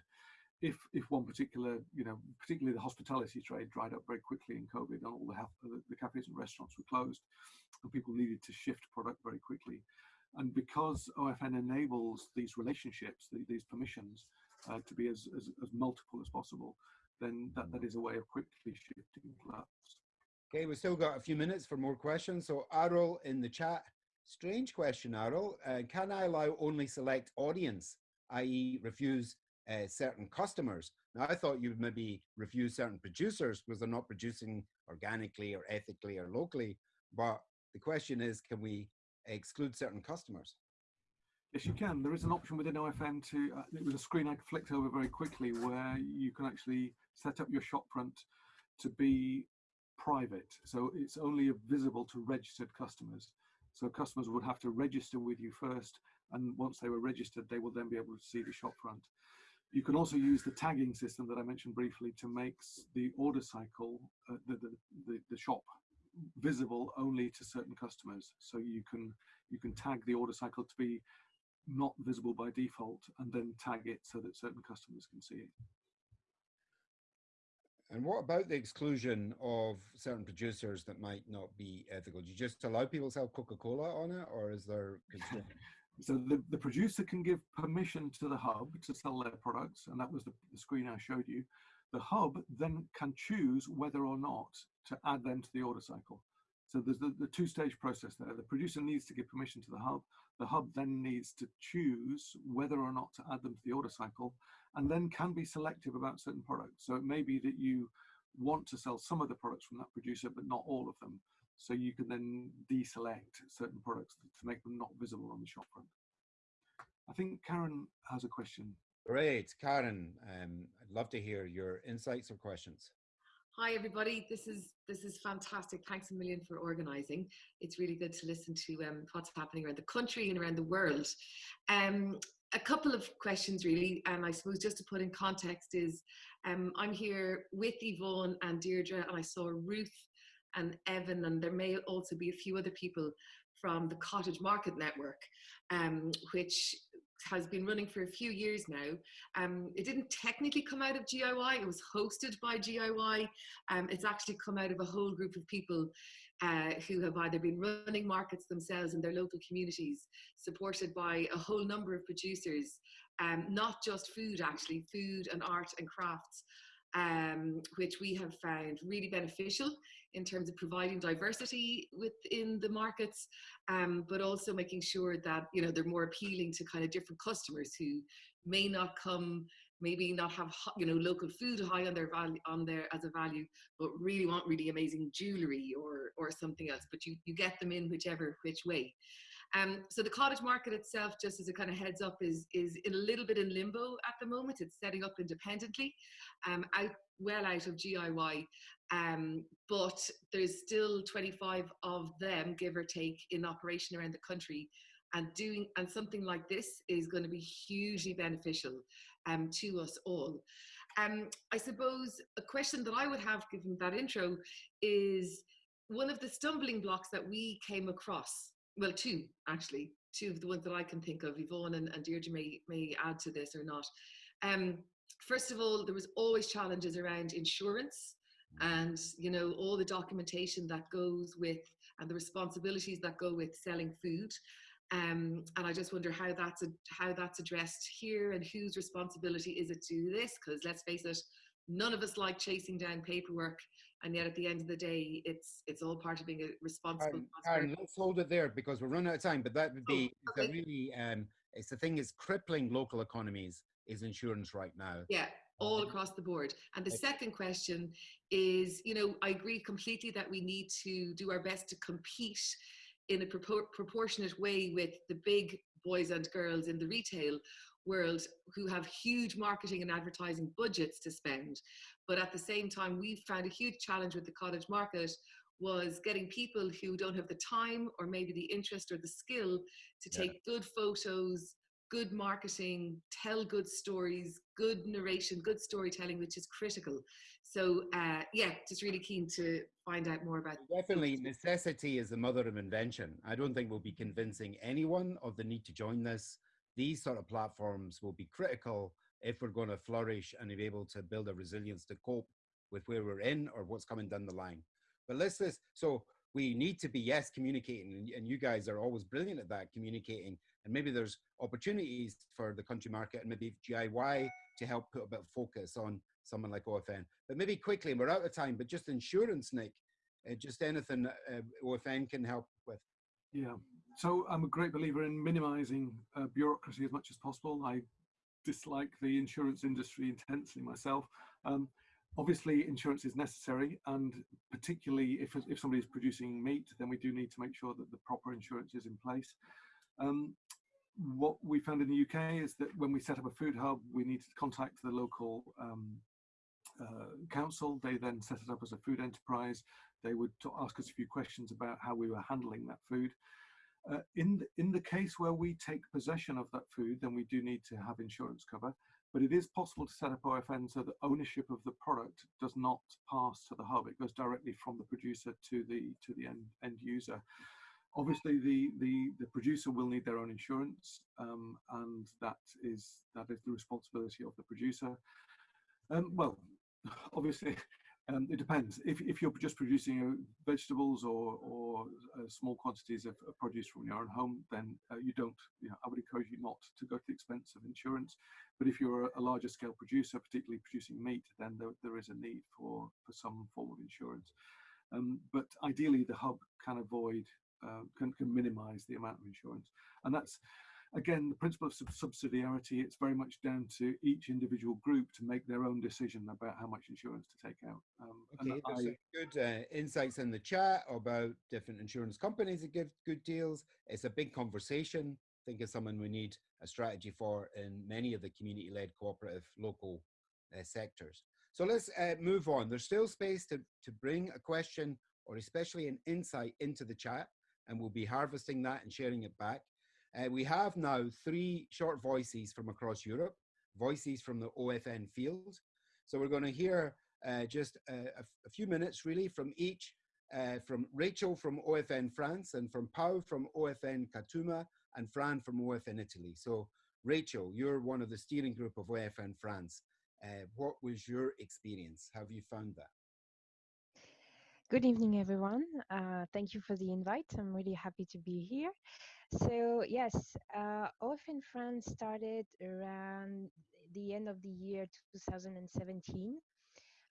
if if one particular you know particularly the hospitality trade dried up very quickly in covid and all the, the, the cafes and restaurants were closed and people needed to shift product very quickly. And because ofn enables these relationships the, these permissions uh, to be as, as, as multiple as possible then that, that is a way of quickly shifting gluts okay we've still got a few minutes for more questions. So Arul in the chat strange question Arul uh, can i allow only select audience i.e. refuse uh, certain customers. Now, I thought you would maybe refuse certain producers because they're not producing organically or ethically or locally. But the question is, can we exclude certain customers? Yes, you can. There is an option within OFN to, uh, it was a screen I flicked over very quickly where you can actually set up your shopfront to be private. So it's only visible to registered customers. So customers would have to register with you first and once they were registered, they will then be able to see the shop front. You can also use the tagging system that I mentioned briefly to make the order cycle, uh, the, the, the, the shop visible only to certain customers. So you can you can tag the order cycle to be not visible by default and then tag it so that certain customers can see it. And what about the exclusion of certain producers that might not be ethical? Do you just allow people to sell Coca-Cola on it or is there So the, the producer can give permission to the hub to sell their products, and that was the, the screen I showed you. The hub then can choose whether or not to add them to the order cycle. So there's the, the two-stage process there. The producer needs to give permission to the hub. The hub then needs to choose whether or not to add them to the order cycle, and then can be selective about certain products. So it may be that you want to sell some of the products from that producer, but not all of them. So you can then deselect certain products to make them not visible on the shop front. I think Karen has a question. Great, Karen. Um, I'd love to hear your insights or questions. Hi everybody, this is this is fantastic. Thanks a million for organising. It's really good to listen to um, what's happening around the country and around the world. Um, a couple of questions really, and I suppose just to put in context is, um, I'm here with Yvonne and Deirdre, and I saw Ruth and Evan, and there may also be a few other people from the Cottage Market Network, um, which has been running for a few years now. Um, it didn't technically come out of GIY, it was hosted by GIY. Um, it's actually come out of a whole group of people uh, who have either been running markets themselves in their local communities, supported by a whole number of producers, um, not just food actually, food and art and crafts, um, which we have found really beneficial in terms of providing diversity within the markets, um, but also making sure that you know they're more appealing to kind of different customers who may not come, maybe not have you know local food high on their value on there as a value, but really want really amazing jewelry or or something else. But you you get them in whichever which way. Um, so the cottage market itself, just as a kind of heads up, is is in a little bit in limbo at the moment. It's setting up independently, um, out well out of GIY, um, but there's still 25 of them, give or take, in operation around the country. And doing and something like this is going to be hugely beneficial um, to us all. Um, I suppose a question that I would have given that intro is one of the stumbling blocks that we came across well, two actually, two of the ones that I can think of. Yvonne and, and Deirdre may, may add to this or not. Um, first of all, there was always challenges around insurance and you know all the documentation that goes with and the responsibilities that go with selling food. Um, and I just wonder how that's a, how that's addressed here and whose responsibility is it to do this? Because let's face it, none of us like chasing down paperwork and yet at the end of the day it's it's all part of being a responsible Aaron, let's hold it there because we're running out of time but that would be oh, okay. really um it's the thing is crippling local economies is insurance right now yeah all across the board. And the second question is, you know, I agree completely that we need to do our best to compete in a propor proportionate way with the big boys and girls in the retail world who have huge marketing and advertising budgets to spend. But at the same time, we found a huge challenge with the cottage market was getting people who don't have the time or maybe the interest or the skill to take yeah. good photos, good marketing, tell good stories, good narration, good storytelling, which is critical. So uh, yeah, just really keen to find out more about. Definitely, necessity is the mother of invention. I don't think we'll be convincing anyone of the need to join this. These sort of platforms will be critical if we're going to flourish and be able to build a resilience to cope with where we're in or what's coming down the line. But let's this. So we need to be yes communicating, and you guys are always brilliant at that communicating. And maybe there's opportunities for the country market and maybe GIY to help put a bit of focus on someone like OFN. But maybe quickly, we're out of time. But just insurance, Nick, uh, just anything uh, OFN can help with. Yeah. So I'm a great believer in minimizing uh, bureaucracy as much as possible. I dislike the insurance industry intensely myself. Um, Obviously, insurance is necessary, and particularly if, if somebody is producing meat, then we do need to make sure that the proper insurance is in place. Um, what we found in the UK is that when we set up a food hub, we needed to contact the local um, uh, council. They then set it up as a food enterprise. They would ask us a few questions about how we were handling that food. Uh, in, the, in the case where we take possession of that food, then we do need to have insurance cover but it is possible to set up OFN so that ownership of the product does not pass to the hub. It goes directly from the producer to the to the end, end user. Obviously, the, the, the producer will need their own insurance, um, and that is that is the responsibility of the producer. Um, well, obviously, um, it depends. If, if you're just producing uh, vegetables or, or uh, small quantities of, produce from your own home, then uh, you don't, you know, I would encourage you not to go to the expense of insurance. But if you're a, a larger scale producer, particularly producing meat, then there, there is a need for, for some form of insurance. Um, but ideally, the hub can avoid, uh, can, can minimize the amount of insurance. And that's, again, the principle of subsidiarity, it's very much down to each individual group to make their own decision about how much insurance to take out. Um, okay, there's I, good uh, insights in the chat about different insurance companies that give good deals. It's a big conversation. I think it's something we need a strategy for in many of the community-led cooperative local uh, sectors. So let's uh, move on. There's still space to, to bring a question or especially an insight into the chat and we'll be harvesting that and sharing it back. Uh, we have now three short voices from across Europe, voices from the OFN field. So we're going to hear uh, just a, few minutes really from each, uh, from Rachel from OFN France and from Pau from OFN Katuma and Fran from OFN Italy. So Rachel, you're one of the steering group of OFN France. Uh, what was your experience? Have you found that? Good evening, everyone. Uh, thank you for the invite. I'm really happy to be here. So yes, uh, OFN France started around the end of the year 2017.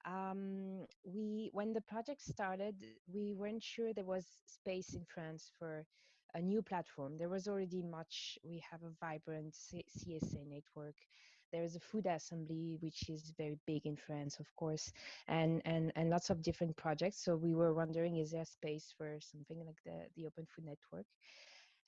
Um, we, when the project started, we weren't sure there was space in France for a new platform. There was already much. We have a vibrant C CSA network. There is a food assembly, which is very big in France, of course, and and and lots of different projects. So we were wondering, is there space for something like the the Open Food Network?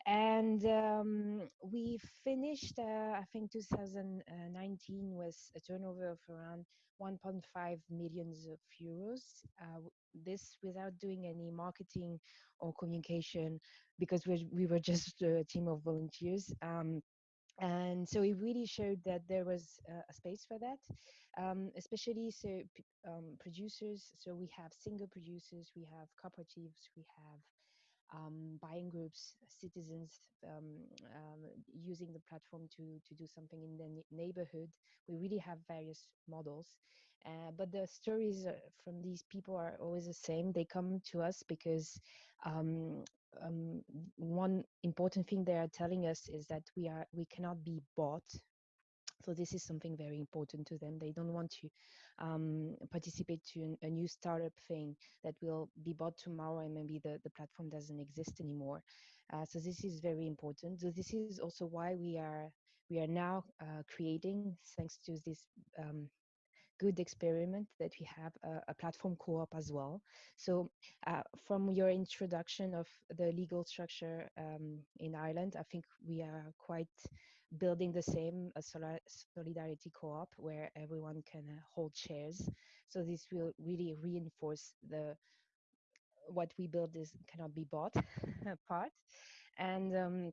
and um, we finished uh, i think 2019 with a turnover of around 1.5 millions of euros uh, this without doing any marketing or communication because we, we were just a team of volunteers um, and so it really showed that there was uh, a space for that um, especially so um, producers so we have single producers we have cooperatives we have um, buying groups, citizens um, um, using the platform to, to do something in the neighborhood. We really have various models. Uh, but the stories uh, from these people are always the same. They come to us because um, one important thing they are telling us is that we are we cannot be bought so this is something very important to them. They don't want to um, participate to a new startup thing that will be bought tomorrow and maybe the, the platform doesn't exist anymore. Uh, so this is very important. So this is also why we are we are now uh, creating, thanks to this um, good experiment that we have a, a platform co-op as well. So uh, from your introduction of the legal structure um, in Ireland, I think we are quite building the same a solidarity co-op where everyone can uh, hold shares. So this will really reinforce the what we build is cannot be bought part, and um,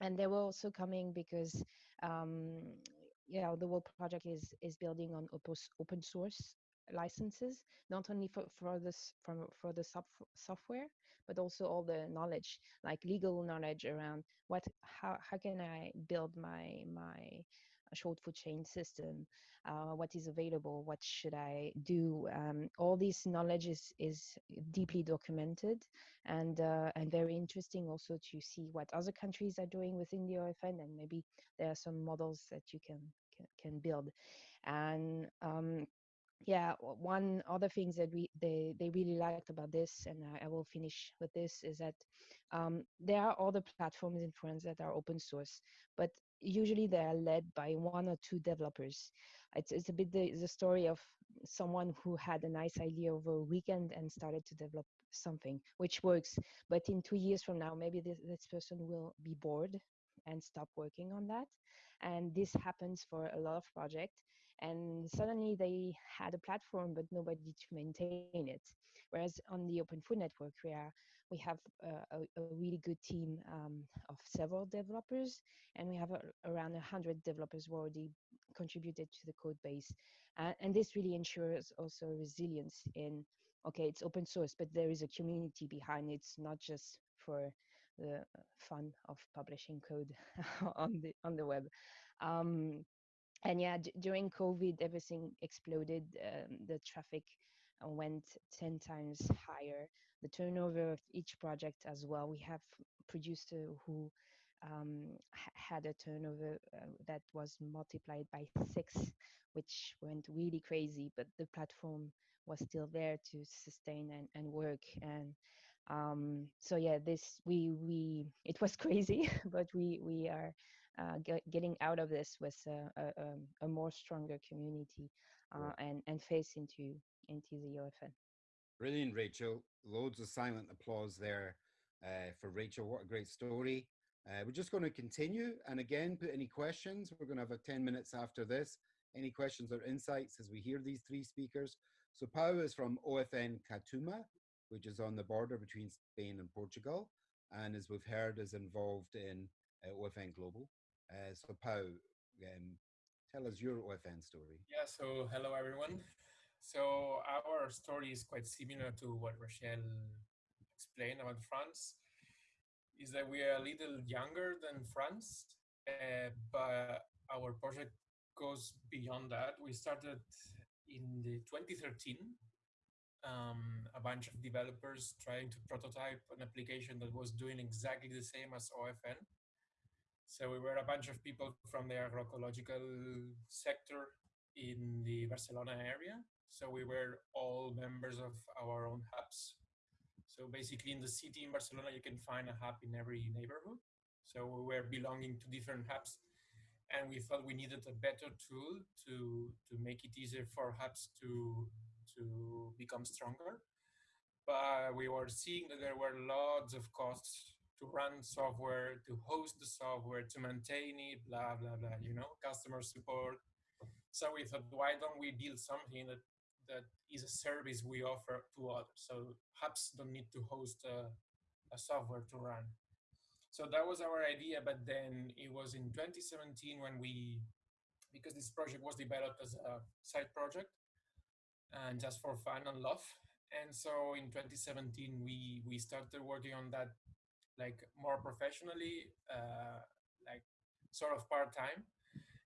and they were also coming because um, yeah the whole project is is building on open source licenses not only for for this from for the sub software but also all the knowledge like legal knowledge around what how how can i build my my short food chain system uh, what is available what should i do um, all this knowledge is is deeply documented and uh, and very interesting also to see what other countries are doing within the OFN and maybe there are some models that you can can, can build. And um, yeah one other things that we they they really liked about this and i, I will finish with this is that um, there are other platforms in france that are open source but usually they are led by one or two developers. It's, it's a bit the, the story of someone who had a nice idea over a weekend and started to develop something which works. But in two years from now maybe this, this person will be bored and stop working on that. And this happens for a lot of projects and suddenly they had a platform but nobody to maintain it whereas on the open food network where we have a, a, really good team um, of several developers and we have a, around 100 developers who already contributed to the code base uh, and this really ensures also resilience in okay it's open source but there is a community behind it. it's not just for the fun of publishing code on the on the web um, and yeah during covid everything exploded um, the traffic uh, went 10 times higher. The turnover of each project as well we have producer who um, had a turnover uh, that was multiplied by six which went really crazy but the platform was still there to sustain and, and work. And um, so yeah this we we it was crazy but we we are uh, get, getting out of this with a, a, um, a more stronger community uh, and and face into into the OFN. Brilliant, Rachel. Loads of silent applause there uh, for Rachel. What a great story. Uh, we're just going to continue and again put any questions. We're going to have a 10 minutes after this. Any questions or insights as we hear these three speakers. So Pau is from OFN Katuma, which is on the border between Spain and Portugal, and as we've heard, is involved in uh, OFN Global. Uh, so Pau, um, tell us your OFN story. Yeah, so hello everyone. So our story is quite similar to what Rochelle explained about France. Is that we are a little younger than France, uh, but our project goes beyond that. We started in the 2013 um, a bunch of developers trying to prototype an application that was doing exactly the same as OFN. So we were a bunch of people from the agroecological sector in the Barcelona area. So we were all members of our own hubs. So basically in the city in Barcelona, you can find a hub in every neighborhood. So we were belonging to different hubs and we thought we needed a better tool to, to make it easier for hubs to, to become stronger. But we were seeing that there were lots of costs to run software, to host the software, to maintain it, blah, blah, blah, you know, customer support. So we thought, why don't we build something that, that is a service we offer to others? So hubs don't need to host a, a software to run. So that was our idea, but then it was in 2017 when we, because this project was developed as a side project, and just for fun and love. And so in 2017, we we started working on that like more professionally, uh, like sort of part time.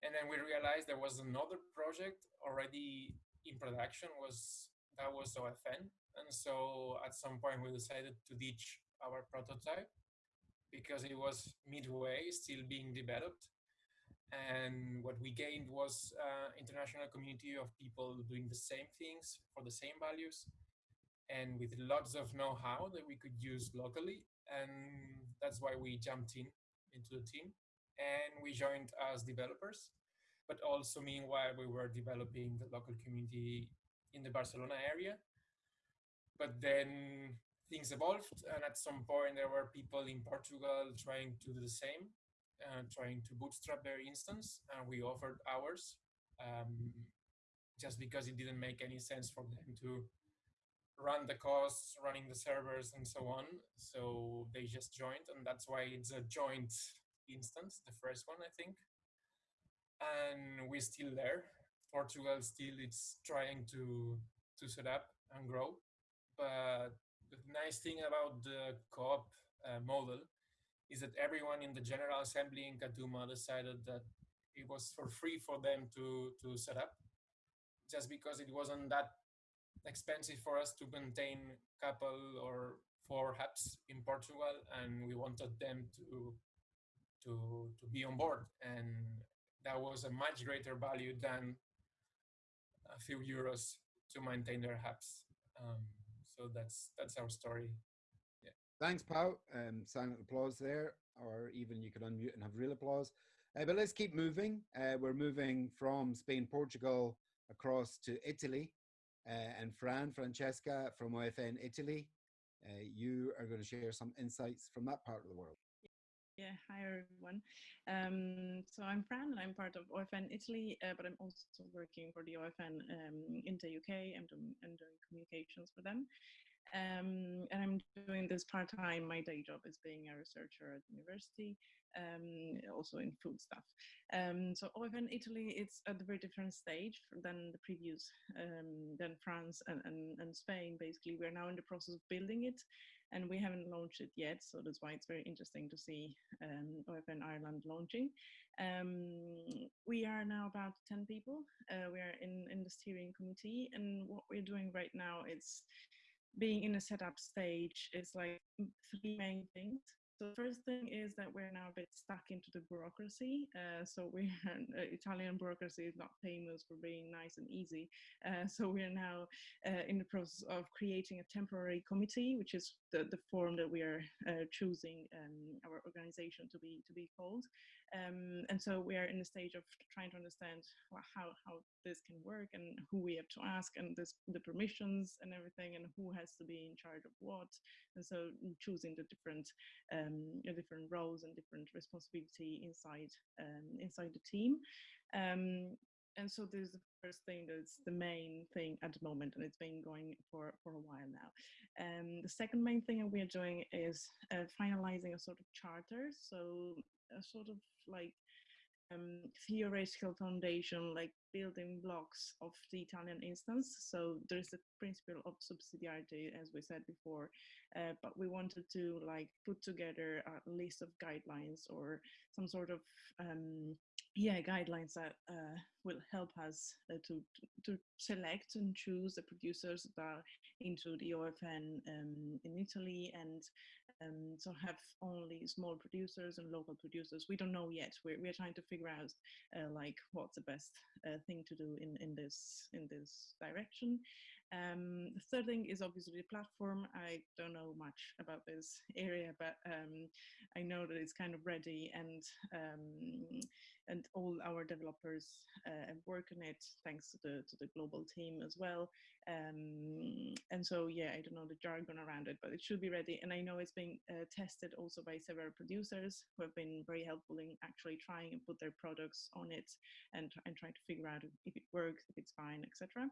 And then we realized there was another project already in production was that was OFN. And so at some point we decided to ditch our prototype because it was midway, still being developed and what we gained was uh, international community of people doing the same things for the same values and with lots of know-how that we could use locally and that's why we jumped in into the team and we joined as developers but also meanwhile we were developing the local community in the Barcelona area. But then things evolved, and at some point there were people in Portugal trying to do the same, uh, trying to bootstrap their instance, and we offered ours, um, just because it didn't make any sense for them to run the costs, running the servers, and so on. So they just joined, and that's why it's a joint instance, the first one, I think. And we're still there. Portugal still it's trying to to set up and grow, but the nice thing about the co-op uh, model is that everyone in the General Assembly in Katuma decided that it was for free for them to to set up, just because it wasn't that expensive for us to maintain a couple or four hubs in Portugal, and we wanted them to to to be on board, and that was a much greater value than a few euros to maintain their hubs. Um, so that's that's our story. Yeah. Thanks, Pau. Um, silent applause there, or even you could unmute and have real applause. Uh, but let's keep moving. Uh, we're moving from Spain, Portugal, across to Italy. Uh, and Fran, Francesca from OFN Italy, uh, you are going to share some insights from that part of the world. Yeah, hi everyone. Um, so I'm Fran and I'm part of OFN Italy, uh, but I'm also working for the OFN um, in the UK. I'm I'm doing communications for them. Um, and I'm doing this part time. My day job is being a researcher at university, um, also in food stuff. Um, so OFN Italy, it's at a very different stage than the previous, um, than France and, and, and Spain. Basically, we're now in the process of building it, and we haven't launched it yet. So that's why it's very interesting to see um, OFN Ireland launching. Um, we are now about 10 people. Uh, we are in, in the steering committee, and what we're doing right now is being in a setup stage is like three main things. So the first thing is that we're now a bit stuck into the bureaucracy. Uh, so we uh, Italian bureaucracy is not famous for being nice and easy. Uh, so we are now uh, in the process of creating a temporary committee, which is the, the form that we are uh, choosing um, our organization to be to be called. Um, and so we are in the stage of trying to understand how how this can work and who we have to ask and this, the permissions and everything and who has to be in charge of what. And so choosing the different um, different roles and different responsibility inside um, inside the team. Um, and so this is the first thing that's the main thing at the moment and it's been going for for a while now um, the second main thing that we are doing is uh, finalizing a sort of charter so a sort of like um, theoretical foundation, like building blocks of the Italian instance. So there's the principle of subsidiarity, as we said before, uh, but we wanted to like put together a list of guidelines or some sort of um, yeah guidelines that uh, will help us uh, to, to, select and choose the producers that are into the OFN um, in Italy and um, so have only small producers and local producers. We don't know yet. We're, we're trying to figure out uh, like what's the best uh, thing to do in, in this in this direction. Um, the third thing is obviously the platform. I don't know much about this area, but um, I know that it's kind of ready and um, and all our developers uh, work on it thanks to the to the global team as well. Um, and so yeah, I don't know the jargon around it, but it should be ready. And I know it's being uh, tested also by several producers who have been very helpful in actually trying and put their products on it and and trying to figure out if it works, if it's fine, etc.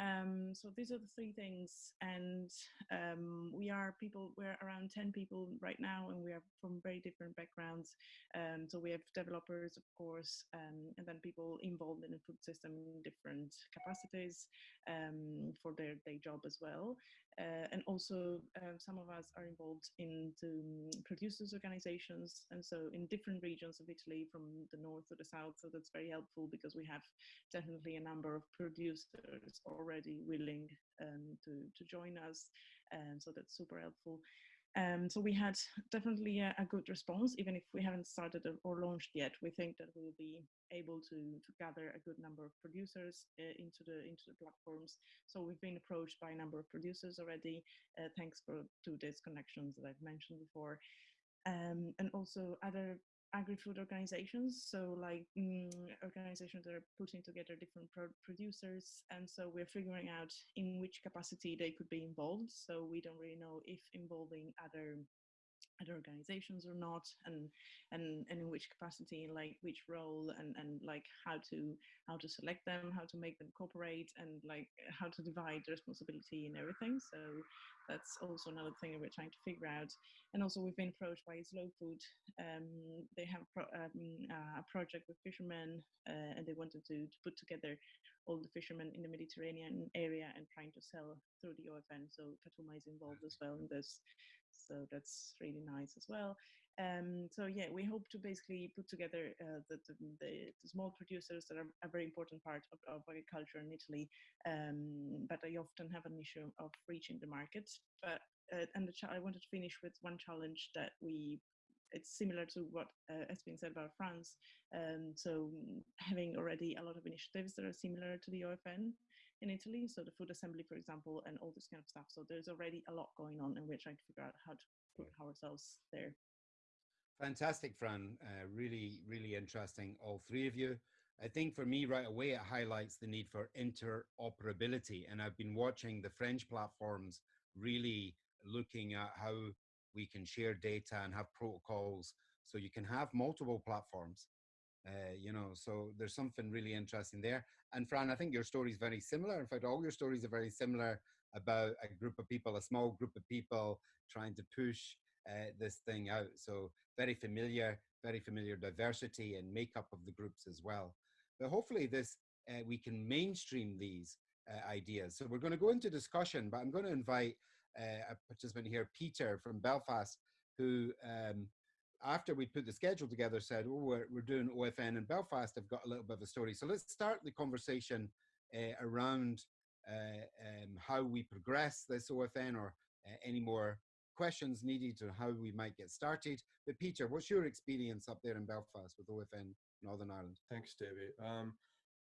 Um, so these are the three things, and um, we are people. We're around ten people right now, and we are from very different backgrounds. Um, so we have developers, of course, um, and then people involved in the food system in different capacities um, for their day job as well. Uh, and also, uh, some of us are involved in the producers' organizations, and so in different regions of Italy, from the north to the south. So that's very helpful because we have definitely a number of producers already willing um, to to join us, and so that's super helpful. Um, so we had definitely a, a, good response, even if we haven't started or launched yet. We think that we will be able to, to gather a good number of producers uh, into the into the platforms. So we've been approached by a number of producers already, uh, thanks for, to these connections that I've mentioned before. Um, and also other agri-food organizations so like mm, organizations that are putting together different pro- producers and so we're figuring out in which capacity they could be involved so we don't really know if involving other other organizations or not and and and in which capacity like which role and and like how to how to select them how to make them cooperate and like how to divide the responsibility and everything. So that's also another thing that we're trying to figure out. And also we've been approached by slow food. Um, they have pro- um, a project with fishermen uh, and they wanted to, to put together all the fishermen in the mediterranean area and trying to sell through the ofn so Katuma is involved as well in this so that's really nice as well. Um, so yeah, we hope to basically put together uh, the, the, the, small producers that are a very important part of, of agriculture in Italy, um, but they often have an issue of reaching the market. But uh, and the I wanted to finish with one challenge that we it's similar to what uh, has been said about France. Um, so having already a lot of initiatives that are similar to the OFN, in Italy. So the food assembly, for example, and all this kind of stuff. So there's already a lot going on, and we're trying to figure out how to put ourselves there. Fantastic, Fran. Uh, really, really interesting, all three of you. I think for me, right away, it highlights the need for interoperability. And I've been watching the French platforms really looking at how we can share data and have protocols so you can have multiple platforms uh, you know, so there's something really interesting there. And Fran, I think your story is very similar. In fact, all your stories are very similar about a group of people, a small group of people trying to push uh, this thing out. So very familiar, very familiar diversity and makeup of the groups as well. But hopefully, this uh, we can mainstream these uh, ideas. So we're going to go into discussion, but I'm going to invite uh, a participant here, Peter from Belfast, who um, after we put the schedule together, said, "Oh, we're, we're doing OFN in Belfast." I've got a little bit of a story, so let's start the conversation uh, around uh, um, how we progress this OFN, or uh, any more questions needed to how we might get started. But Peter, what's your experience up there in Belfast with OFN Northern Ireland? Thanks, Davy. Um,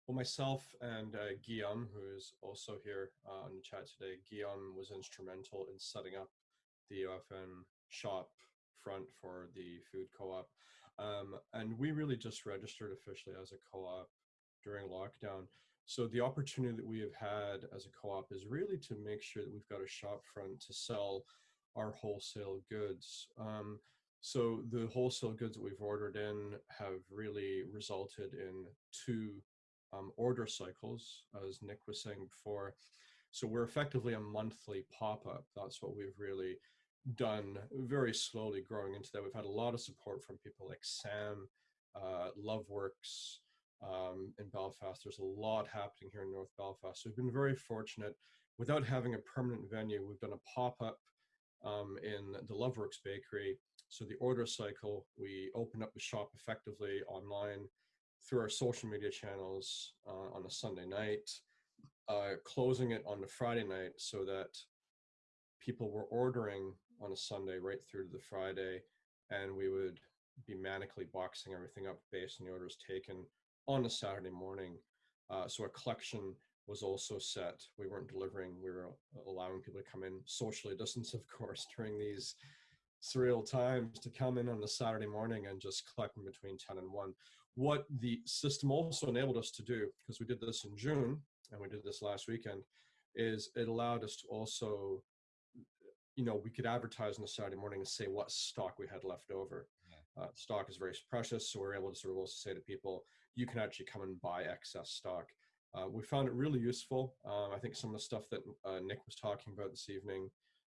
well, myself and uh, Guillaume, who is also here uh, on the chat today, Guillaume was instrumental in setting up the OFN shop front for the food co-op. Um, and we really just registered officially as a co-op during lockdown. So the opportunity that we have had as a co-op is really to make sure that we've got a shop front to sell our wholesale goods. Um, so the wholesale goods that we've ordered in have really resulted in two um, order cycles, as Nick was saying before. So we're effectively a monthly pop-up. That's what we've really done very slowly growing into that. We've had a lot of support from people like Sam, uh, Loveworks um, in Belfast. There's a lot happening here in North Belfast. So we've been very fortunate. Without having a permanent venue, we've done a pop up um, in the Loveworks Bakery. So the order cycle, we open up the shop effectively online through our social media channels uh, on a Sunday night, uh, closing it on the Friday night so that people were ordering on a Sunday right through to the Friday, and we would be manically boxing everything up based on the orders taken on a Saturday morning. Uh, so a collection was also set. We weren't delivering. We were allowing people to come in socially distanced, of course, during these surreal times to come in on the Saturday morning and just collect between 10 and 1. What the system also enabled us to do, because we did this in June and we did this last weekend, is it allowed us to also you know, we could advertise on the Saturday morning and say what stock we had left over. Yeah. Uh, stock is very precious, so we're able to sort of also say to people, you can actually come and buy excess stock. Uh, we found it really useful. Um, I think some of the stuff that uh, Nick was talking about this evening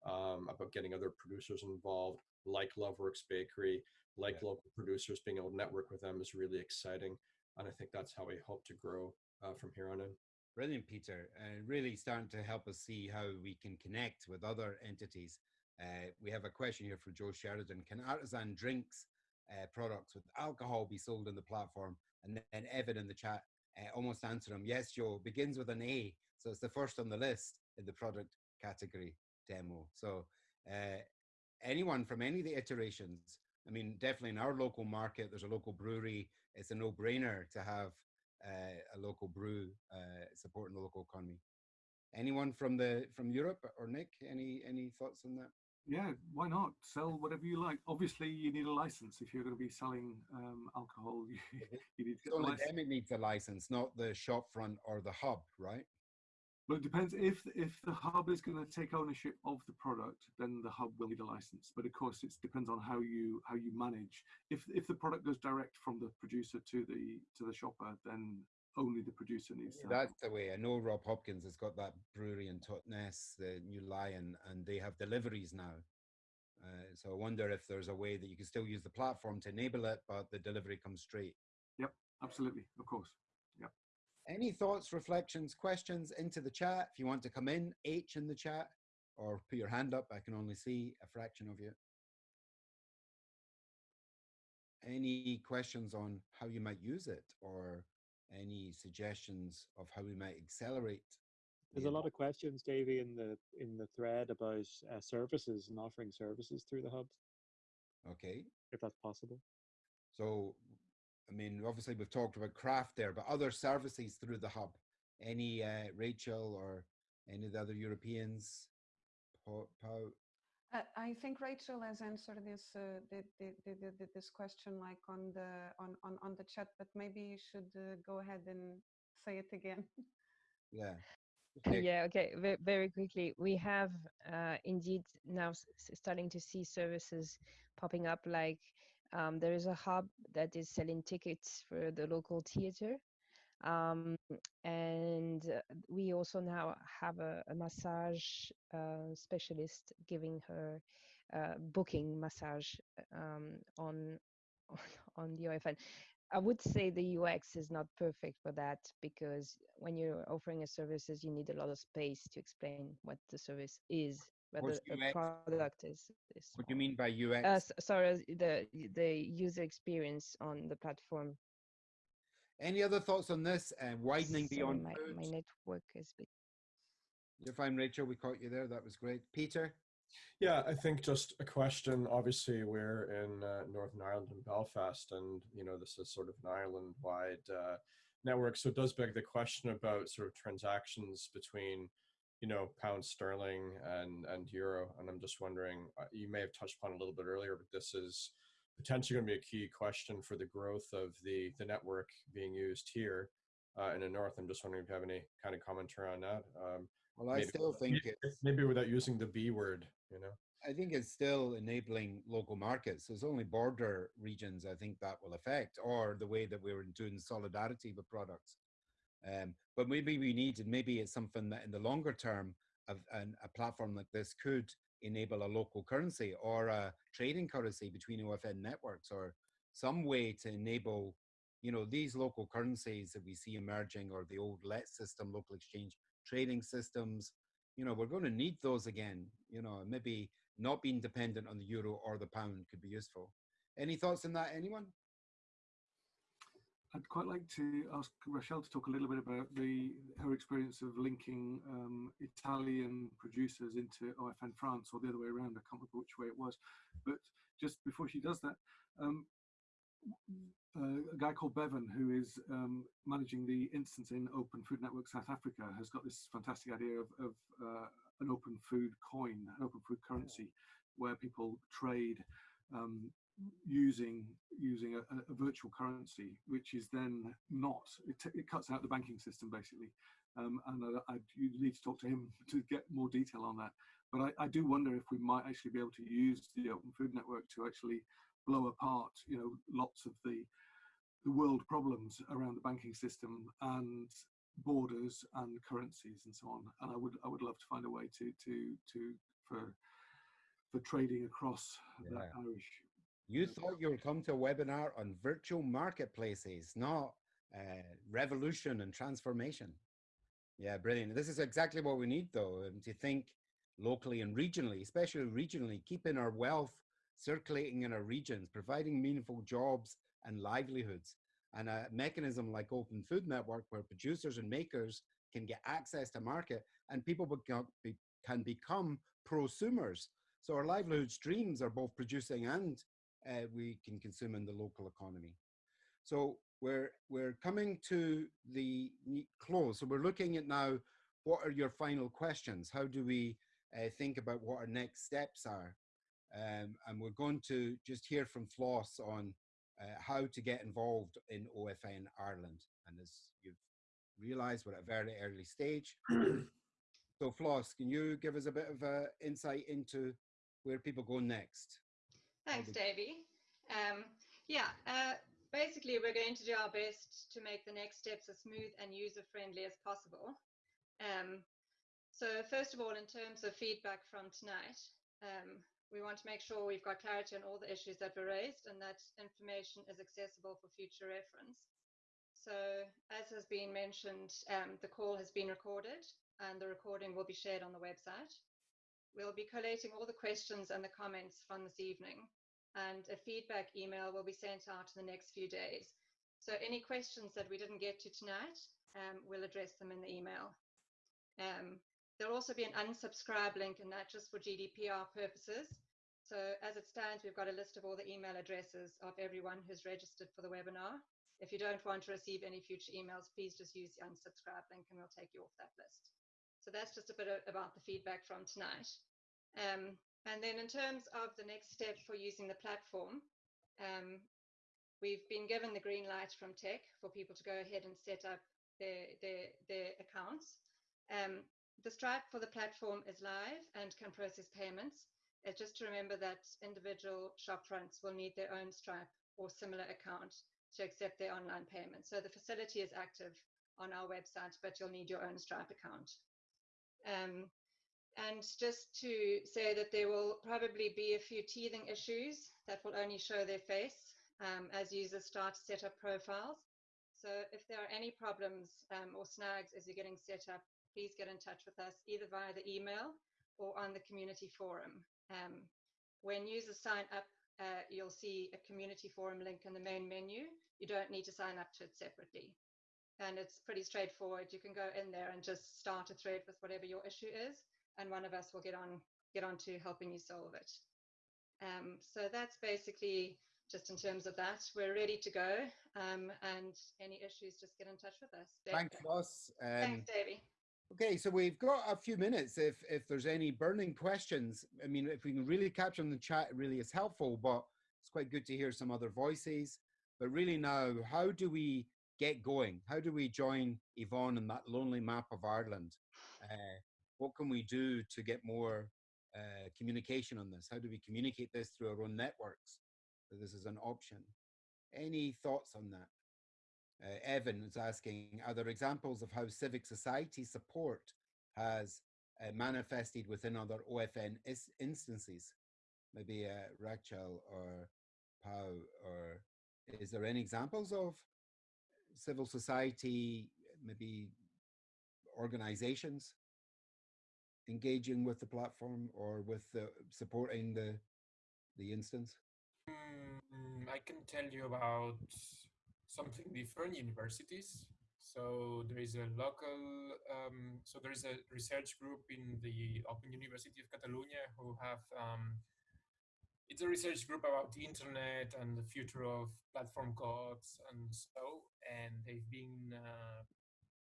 um, about getting other producers involved, like Loveworks Bakery, like yeah. local producers, being able to network with them is really exciting. And I think that's how we hope to grow uh, from here on in. Brilliant, Peter. Uh, really starting to help us see how we can connect with other entities. Uh, we have a question here for Joe Sheridan. Can artisan drinks uh, products with alcohol be sold on the platform? And then Evan in the chat uh, almost answered him. Yes, Joe, begins with an A. So it's the first on the list in the product category demo. So uh, anyone from any of the iterations, I mean, definitely in our local market, there's a local brewery. It's a no brainer to have a local brew uh, supporting the local economy. Anyone from the from Europe or Nick? Any any thoughts on that? Yeah, why not sell whatever you like? Obviously, you need a license if you're going to be selling um, alcohol. You, you need to get So the the license. needs a license, not the shop front or the hub, right? But it depends if if the hub is going to take ownership of the product, then the hub will need a license. But of course, it depends on how you how you manage. If if the product goes direct from the producer to the to the shopper, then only the producer needs to. That's the way. I know Rob Hopkins has got that brewery in Totnes, the New Lion, and they have deliveries now. Uh, so I wonder if there's a way that you can still use the platform to enable it, but the delivery comes straight. Yep, absolutely, of course. Any thoughts, reflections, questions into the chat? If you want to come in, H in the chat or put your hand up. I can only see a fraction of you. Any questions on how you might use it or any suggestions of how we might accelerate? There's a lot of questions, Davey, in the in the thread about uh, services and offering services through the hub, Okay. if that's possible. So, I mean, obviously we've talked about craft there, but other services through the hub. Any uh, Rachel or any of the other Europeans? Pau, Pau? Uh, I think Rachel has answered this uh, the, the, the, the, the- this question like on the on, on, on the chat, but maybe you should uh, go ahead and say it again. Yeah. Yeah, okay. Very, very quickly, we have uh, indeed now s- s- starting to see services popping up. Like um, there is a hub that is selling tickets for the local theater, um, and uh, we also now have a, a massage uh, specialist giving her uh, booking massage um, on on the OFN. I would say the UX is not perfect for that because when you're offering a services, you need a lot of space to explain what the service is, whether What's a product is. is What do you mean by UX? Uh, sorry, the the user experience on the platform. Any other thoughts on this? Uh, widening Sorry, beyond my, my network is. bit- You're fine, Rachel. We caught you there. That was great. Peter? Yeah, I think just a question. Obviously, we're in uh, Northern Ireland and Belfast, and you know this is sort of an island-wide uh, network. So it does beg the question about sort of transactions between, you know, pound sterling and and euro. And I'm just wondering, uh, you may have touched upon a little bit earlier, but this is potentially going to be a key question for the growth of the the network being used here uh, in the north. I'm just wondering if you have any kind of commentary on that. Um, Well, I maybe- still think maybe- it's maybe without using the B word, you know. I think it's still enabling local markets. There's only border regions I think that will affect, or the way that we were doing solidarity with products. Um, but maybe we need, and maybe it's something that in the longer term, a platform like this could enable a local currency or a trading currency between OFN networks, or some way to enable, you know, these local currencies that we see emerging, or the old LET system, local exchange trading systems. You know, we're going to need those again. You know, maybe not being dependent on the euro or the pound could be useful. Any thoughts on that, anyone? I'd quite like to ask Rochelle to talk a little bit about the her experience of linking um, Italian producers into OFN France, or the other way around. I can't remember which way it was. But just before she does that, um, uh, a guy called Bevan, who is um, managing the instance in Open Food Network South Africa, has got this fantastic idea of, of uh, an open food coin, an open food currency, where people trade um, using using a, a- virtual currency, which is then not it, t- it cuts out the banking system basically. Um, and I, I you need to talk to him to get more detail on that. But I, I do wonder if we might actually be able to use the Open Food Network to actually blow apart, you know, lots of the the world problems around the banking system and borders and currencies and so on. And I would I would love to find a way to to to for for trading across that Irish You thought you were coming to a webinar on virtual marketplaces, not uh, revolution and transformation. Yeah, brilliant. This is exactly what we need, though, um, to think locally and regionally, especially regionally, keeping our wealth circulating in our regions, providing meaningful jobs and livelihoods, and a mechanism like Open Food Network where producers and makers can get access to market and people become, be, can become prosumers. So our livelihood streams are both producing and uh, we can consume in the local economy. So we're we're coming to the close. So we're looking at now. What are your final questions? How do we uh, think about what our next steps are. Um, and we're going to just hear from Floss on uh, how to get involved in OFN Ireland. And as you've realized, we're at a very early stage. so Floss, can you give us a bit of uh, insight into where people go next? Thanks, Davey. Um, yeah, uh, basically we're going to do our best to make the next steps as smooth and user-friendly as possible. Um, so first of all, in terms of feedback from tonight, um, we want to make sure we've got clarity on all the issues that were raised and that information is accessible for future reference. So as has been mentioned, um, the call has been recorded and the recording will be shared on the website. We'll be collating all the questions and the comments from this evening and a feedback email will be sent out in the next few days. So any questions that we didn't get to tonight, um, we'll address them in the email. Um, there'll also be an unsubscribe link and that just for GDPR purposes. So as it stands, we've got a list of all the email addresses of everyone who's registered for the webinar. If you don't want to receive any future emails, please just use the unsubscribe link and we'll take you off that list. So that's just a bit about the feedback from tonight. Um, and then in terms of the next step for using the platform, um, we've been given the green light from tech for people to go ahead and set up their, their, their accounts. Um, the Stripe for the platform is live and can process payments. Uh, just to remember that individual shopfronts will need their own Stripe or similar account to accept their online payments. So the facility is active on our website, but you'll need your own Stripe account. Um, and just to say that there will probably be a few teething issues that will only show their face um, as users start to set up profiles. So if there are any problems um, or snags as you're getting set up, please get in touch with us either via the email or on the community forum. Um, when users sign up, uh, you'll see a community forum link in the main menu. You don't need to sign up to it separately. And it's pretty straightforward. You can go in there and just start a thread with whatever your issue is and one of us will get on get on to helping you solve it. Um, so that's basically just in terms of that. We're ready to go, um, and any issues, just get in touch with us. Thanks, Ross. Um, Thanks, Davey. Okay, so we've got a few minutes. If if there's any burning questions, I mean, if we can really capture them in the chat, it really is helpful. But it's quite good to hear some other voices. But really now, how do we get going? How do we join Yvonne in that lonely map of Ireland? Uh, what can we do to get more uh, communication on this? How do we communicate this through our own networks? This is an option. Any thoughts on that? Uh, Evan is asking, are there examples of how civic society support has uh, manifested within other OFN instances? Maybe uh, Rachel or Pau, or is there any examples of civil society, maybe organizations engaging with the platform or with the, supporting the the instance? Mm, I can tell you about something different universities. So there is a local, um, so there is a research group in the Open University of Catalonia who have, um, it's a research group about the internet and the future of platform codes and so, and they've been uh,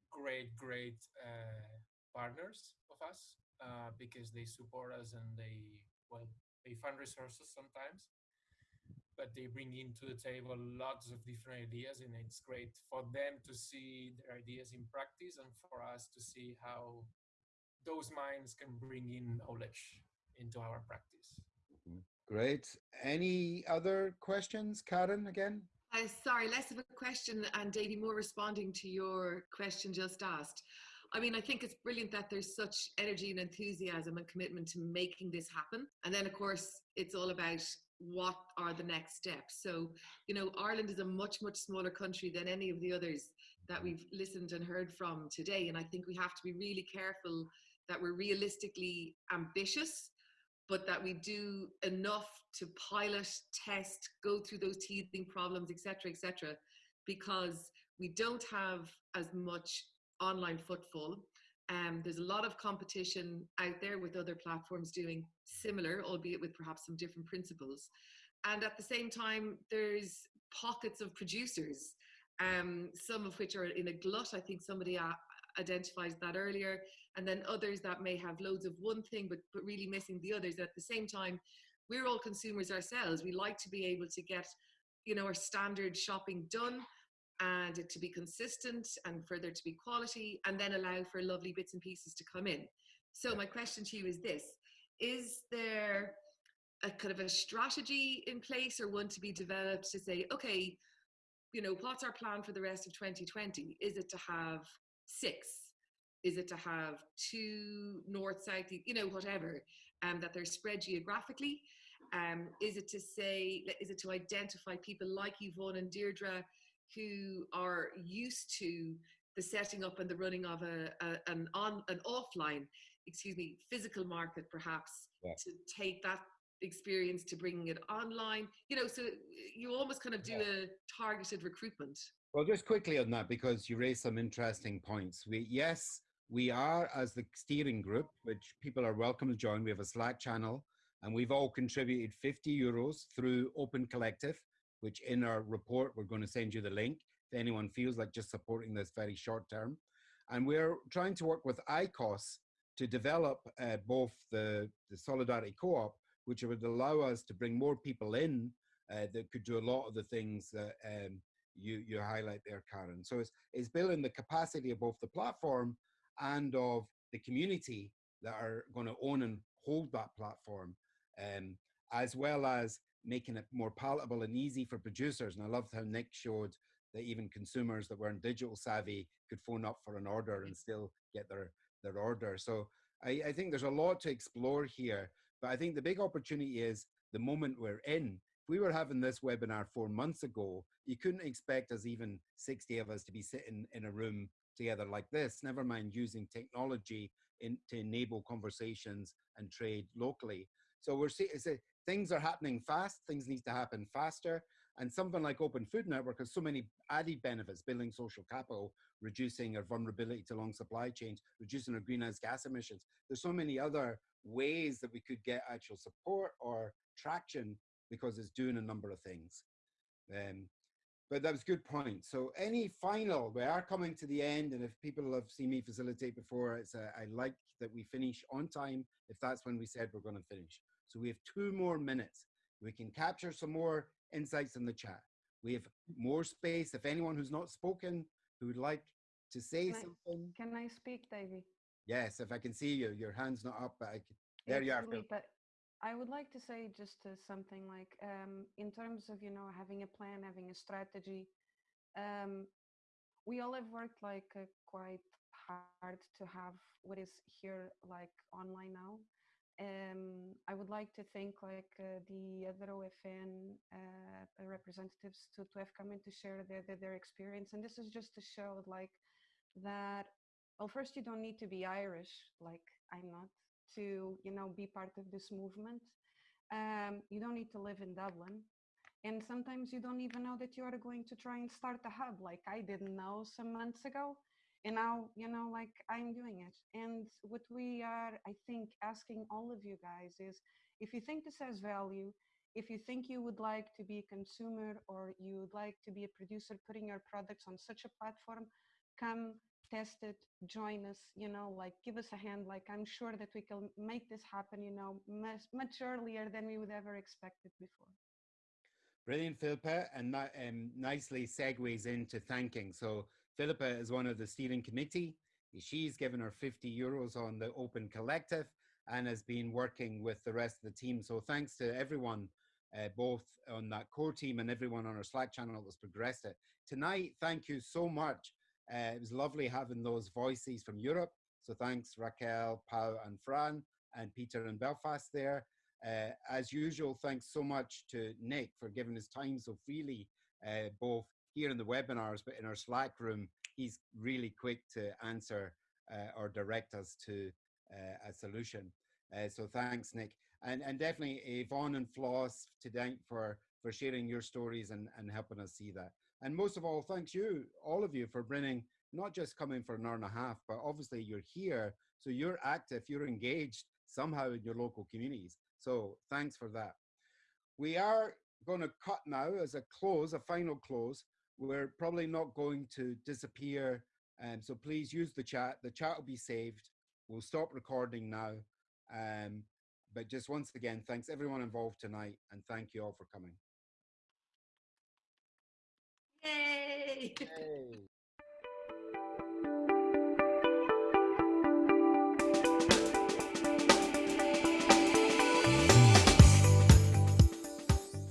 great, great uh, partners of us uh, because they support us and they, well, they fund resources sometimes, but they bring into the table lots of different ideas and it's great for them to see their ideas in practice and for us to see how those minds can bring in knowledge into our practice. Great. Any other questions, Karen, again? Uh, sorry, less of a question and Davey more responding to your question just asked. I mean, I think it's brilliant that there's such energy and enthusiasm and commitment to making this happen. And then, of course, it's all about what are the next steps. So, you know, Ireland is a much, much smaller country than any of the others that we've listened and heard from today. And I think we have to be really careful that we're realistically ambitious, but that we do enough to pilot, test, go through those teething problems, etc., etc., because we don't have as much online footfall. Um, there's a lot of competition out there with other platforms doing similar, albeit with perhaps some different principles. And at the same time, there's pockets of producers, um, some of which are in a glut. I think somebody identified that earlier, and then others that may have loads of one thing but, but really missing the others. At the same time, we're all consumers ourselves. We like to be able to get, you know, our standard shopping done and it to be consistent and for there to be quality and then allow for lovely bits and pieces to come in. So my question to you is this, is there a kind of a strategy in place or one to be developed to say, okay, you know, what's our plan for the rest of 2020? Is it to have six? Is it to have two north, south, you know, whatever, um, that they're spread geographically? Um, is it to say, is it to identify people like Yvonne and Deirdre who are used to the setting up and the running of a, a an on an offline, excuse me, physical market perhaps yeah. to take that experience to bringing it online you know so you almost kind of do yeah. a targeted recruitment well just quickly on that because you raised some interesting points we yes we are as the steering group which people are welcome to join we have a slack channel and we've all contributed 50 euros through open collective which in our report we're going to send you the link if anyone feels like just supporting this very short term and we're trying to work with ICOS to develop uh, both the, the solidarity co-op which would allow us to bring more people in uh, that could do a lot of the things that um, you, you highlight there, Karen. So it's, it's building the capacity of both the platform and of the community that are going to own and hold that platform, um, as well as making it more palatable and easy for producers. And I loved how Nick showed that even consumers that weren't digital savvy could phone up for an order and still get their, their order. So I, I think there's a lot to explore here. But I think the big opportunity is the moment we're in. If we were having this webinar four months ago, you couldn't expect us, even 60 of us, to be sitting in a room together like this, never mind using technology in, to enable conversations and trade locally. So we're seeing things are happening fast, things need to happen faster. And something like Open Food Network has so many added benefits, building social capital, reducing our vulnerability to long supply chains, reducing our greenhouse gas emissions. There's so many other ways that we could get actual support or traction because it's doing a number of things. Um, but that was good point. So any final, we are coming to the end and if people have seen me facilitate before, it's a, I like that we finish on time if that's when we said we're gonna finish. So we have two more minutes. We can capture some more insights in the chat. We have more space. If anyone who's not spoken, who would like to say can something. I, can I speak, Davey? Yes, if I can see you, your hand's not up, but I can, there you are. Phil. I would like to say just uh, something like, um, in terms of, you know, having a plan, having a strategy, um, we all have worked like uh, quite hard to have what is here like online now. Um, I would like to thank like uh, the other OFN uh, representatives to, to have come in to share their, their, their experience. And this is just to show like that well first you don't need to be irish like i'm not to you know be part of this movement. Um, you don't need to live in dublin. And sometimes you don't even know that you are going to try and start a hub like i didn't know some months ago. And now you know like i'm doing it. And what we are i think asking all of you guys is if you think this has value if you think you would like to be a consumer or you would like to be a producer putting your products on such a platform come test it, join us, you know, like give us a hand. Like I'm sure that we can make this happen, you know, much, much earlier than we would ever expect it before. Brilliant, Philippa, and that um, nicely segues into thanking. So Philippa is one of the steering committee. She's given her 50 euros on the Open Collective and has been working with the rest of the team. So thanks to everyone, uh, both on that core team and everyone on our Slack channel that's progressed it. Tonight, thank you so much uh, it was lovely having those voices from Europe. So thanks Raquel, Pau and Fran and Peter in Belfast there. Uh, as usual, thanks so much to Nick for giving his time so freely, uh, both here in the webinars, but in our Slack room, he's really quick to answer uh, or direct us to uh, a solution. Uh, so thanks, Nick. And, and definitely Yvonne and Floss to thank for, for sharing your stories and, and helping us see that. And most of all, thanks you, all of you, for bringing, not just coming for an hour and a half, but obviously you're here, so you're active, you're engaged somehow in your local communities. So thanks for that. We are going to cut now as a close, a final close. We're probably not going to disappear Um, so please use the chat. The chat will be saved. We'll stop recording now. Um, but just once again, thanks everyone involved tonight and thank you all for coming. Yay! Yay.